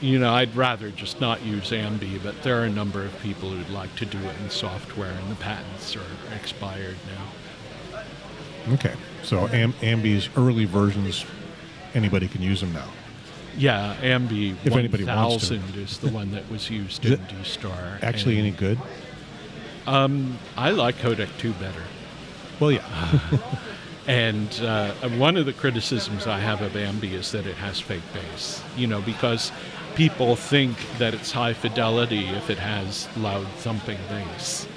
B: you know, I'd rather just not use AMBE, but there are a number of people who'd like to do it in software, and the patents are expired now.
A: Okay, so Am- AMBE's early versions, anybody can use them now.
B: Yeah, AMBE
A: If anybody wants to.
B: 1000 is the one that was used in D-Star.
A: Actually,
B: and,
A: any good?
B: Um, I like Codec 2 better.
A: Well, yeah.
B: And uh, one of the criticisms I have of AMBE is that it has fake bass. You know, because people think that it's high fidelity if it has loud thumping bass.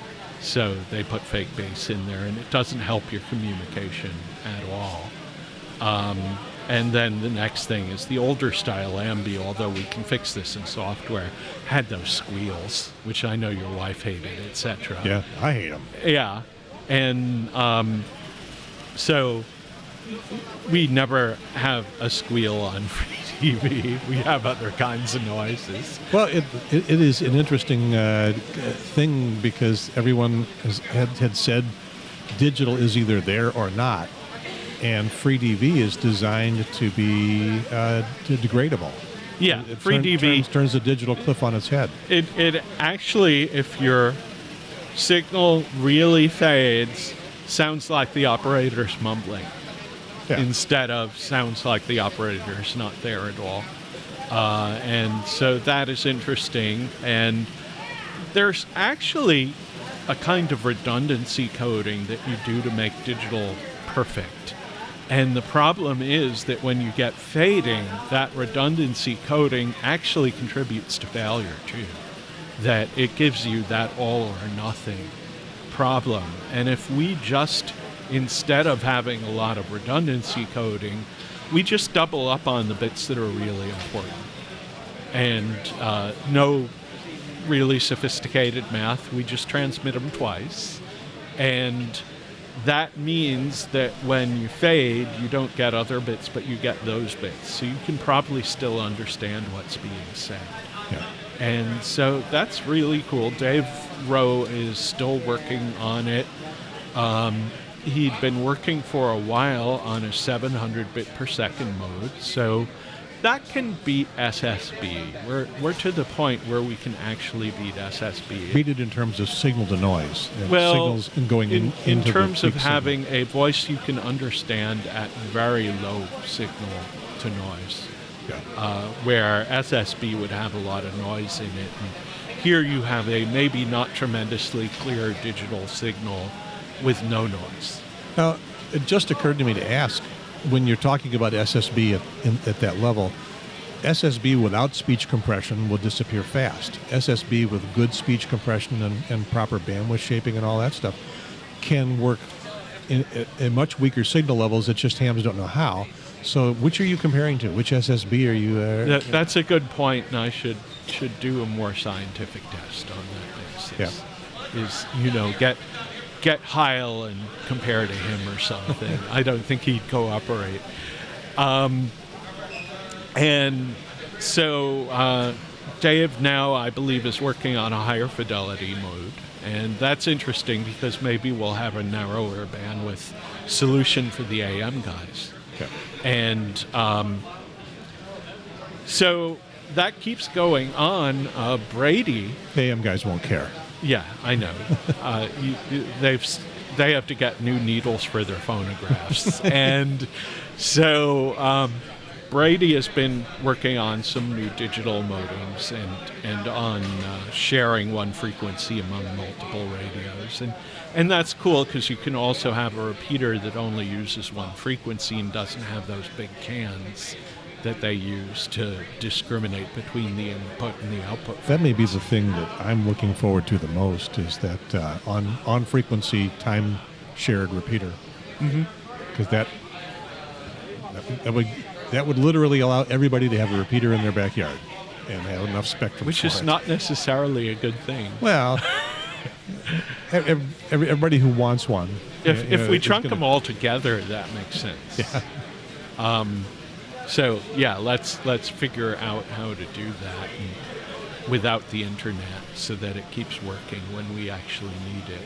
B: So they put fake bass in there, and it doesn't help your communication at all. Um, and then the next thing is the older style AMBE, although we can fix this in software, had those squeals, which I know your wife hated, etc.
A: yeah, I hate them.
B: Yeah, and um, so we never have a squeal on free TV. We have other kinds of noises.
A: Well, it, it, it is an interesting uh, thing because everyone has, had, had said digital is either there or not, and FreeDV is designed to be uh, degradable.
B: Yeah,
A: It
B: free
A: turn-
B: DV.
A: turns, turns the digital cliff on its head.
B: It it actually, if your signal really fades, sounds like the operator's mumbling.
A: Yeah.
B: instead of sounds like the operator is not there at all. Uh, and so that is interesting. And there's actually a kind of redundancy coding that you do to make digital perfect. And the problem is that when you get fading, that redundancy coding actually contributes to failure too. That it gives you that all or nothing problem. And if we just, instead of having a lot of redundancy coding, we just double up on the bits that are really important. And uh, no really sophisticated math, we just transmit them twice. And that means that when you fade, you don't get other bits, but you get those bits. So you can probably still understand what's being said.
A: Yeah.
B: And so that's really cool. Dave Rowe is still working on it. Um, he'd been working for a while on a 700 bit per second mode, so that can beat SSB. We're, we're to the point where we can actually beat SSB.
A: Beat it in terms of signal to noise. and
B: well,
A: signals and going in,
B: in, in terms of
A: signal.
B: having a voice you can understand at very low signal to noise,
A: Yeah.
B: uh, where SSB would have a lot of noise in it. And here you have a maybe not tremendously clear digital signal with no noise.
A: Now, it just occurred to me to ask when you're talking about SSB at, in, at that level, SSB without speech compression will disappear fast. SSB with good speech compression and, and proper bandwidth shaping and all that stuff can work in, at much weaker signal levels that just hams don't know how. So, which are you comparing to? Which SSB are you? Uh,
B: That, that's a good point, and I should should do a more scientific test on that basis. Is you know get get Heil and compare to him or something. I don't think he'd cooperate. Um, and so uh, Dave now, I believe, is working on a higher fidelity mode. And that's interesting because maybe we'll have a narrower bandwidth solution for the AM guys.
A: Okay.
B: And um, so that keeps going on. Uh, Brady,
A: AM guys won't care.
B: yeah, I know. uh, you, you- they've they have to get new needles for their phonographs, and so um, Brady has been working on some new digital modems and and on uh, sharing one frequency among multiple radios, and and that's cool because you can also have a repeater that only uses one frequency and doesn't have those big cans that they use to discriminate between the input and the output.
A: That may be the thing that I'm looking forward to the most is that uh, on on frequency time shared repeater.
B: Mm-hmm.
A: Because that, that that would that would literally allow everybody to have a repeater in their backyard and have enough spectrum.
B: Which
A: for
B: is
A: it.
B: not necessarily a good thing.
A: well. ev- ev- Everybody who wants one.
B: If,
A: you
B: if we trunk
A: gonna-
B: them all together, that makes sense. Um,
A: Yeah.
B: So yeah, let's let's figure out how to do that without the internet, so that it keeps working when we actually need it.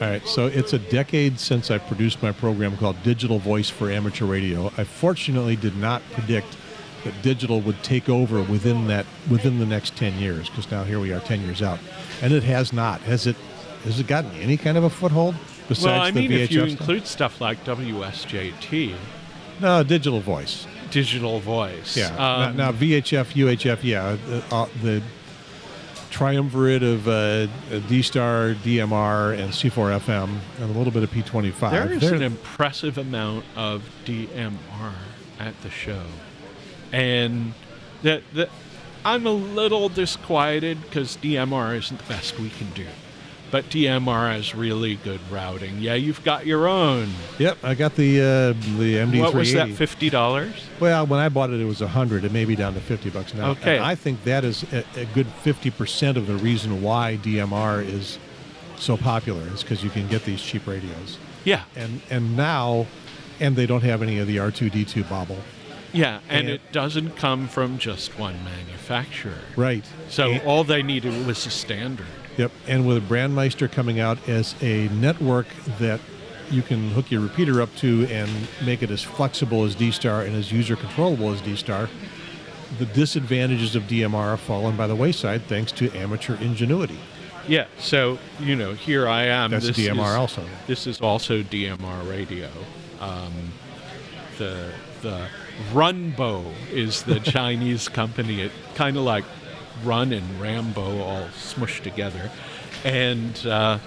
A: All right, so it's a decade since I produced my program called Digital Voice for Amateur Radio. I fortunately did not predict that digital would take over within that within the next 10 years because now here we are 10 years out. And it has not. Has it has it gotten any kind of a foothold besides
B: well, I
A: the
B: mean,
A: VHF
B: if you
A: stuff?
B: include stuff like WSJT,
A: No, digital voice.
B: Digital voice,
A: Yeah.
B: um,
A: now, now VHF, UHF, yeah, the, uh, the triumvirate of uh, D-Star, DMR, and C4FM, and a little bit of P25.
B: There is an impressive amount of DMR at the show, and that that I'm a little disquieted because DMR isn't the best we can do, but DMR has really good routing. Yeah, you've got your own.
A: Yep, I got the uh, the MD380.
B: What was that? Fifty dollars?
A: Well, when I bought it, it was a hundred. It may be down to fifty bucks now.
B: Okay.
A: And I think that is a, a good fifty percent of the reason why DMR is so popular is because you can get these cheap radios,
B: Yeah,
A: and and now, and they don't have any of the R two D two bobble.
B: yeah, and
A: And-
B: it doesn't come from just one manufacturer.
A: Right.
B: So
A: And-
B: all they needed was a standard.
A: Yep, and with a Brandmeister coming out as a network that you can hook your repeater up to and make it as flexible as D-Star and as user controllable as D-Star, the disadvantages of DMR have fallen by the wayside thanks to amateur ingenuity.
B: Yeah, so you know, here I am.
A: That's
B: This
A: DMR
B: is-
A: also.
B: This is also DMR radio. Um, the the Runbo is the Chinese company. It kind of like Run and Rambo all smushed together, and uh,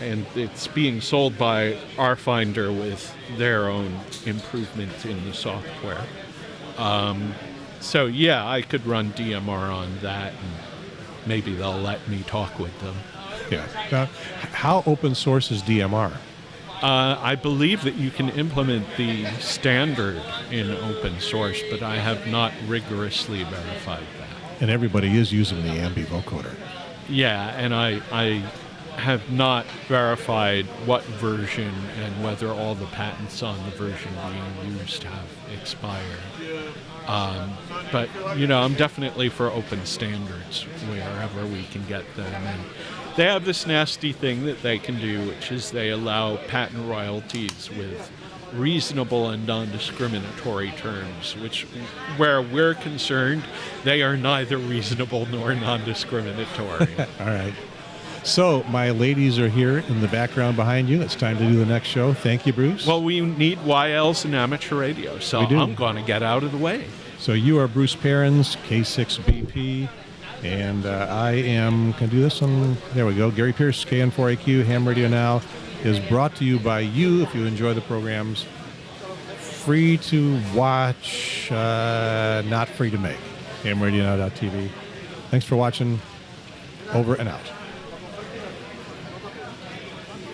B: and it's being sold by RFinder with their own improvement in the software. Um, so yeah, I could run DMR on that, and maybe they'll let me talk with them.
A: Yeah. Now, how open source is DMR?
B: Uh, I believe that you can implement the standard in open source, but I have not rigorously verified.
A: And everybody is using the AMBE vocoder.
B: Yeah, and I, I have not verified what version and whether all the patents on the version being used have expired. Um, but you know, I'm definitely for open standards wherever we can get them. And they have this nasty thing that they can do, which is they allow patent royalties with reasonable and non-discriminatory terms, which, where we're concerned, they are neither reasonable nor non-discriminatory.
A: All right. So my ladies are here in the background behind you. It's time to do the next show. Thank you, Bruce.
B: well, we need YLs and amateur radio, so I'm going to get out of the way.
A: So you are Bruce Perens, K6BP, and uh, I am. Can I do this one? There we go. Gary Pearce, KN4AQ, Ham Radio Now, is brought to you by you. If you enjoy the programs, free to watch, uh, not free to make. HamRadioNow.tv. Thanks for watching. Over and out.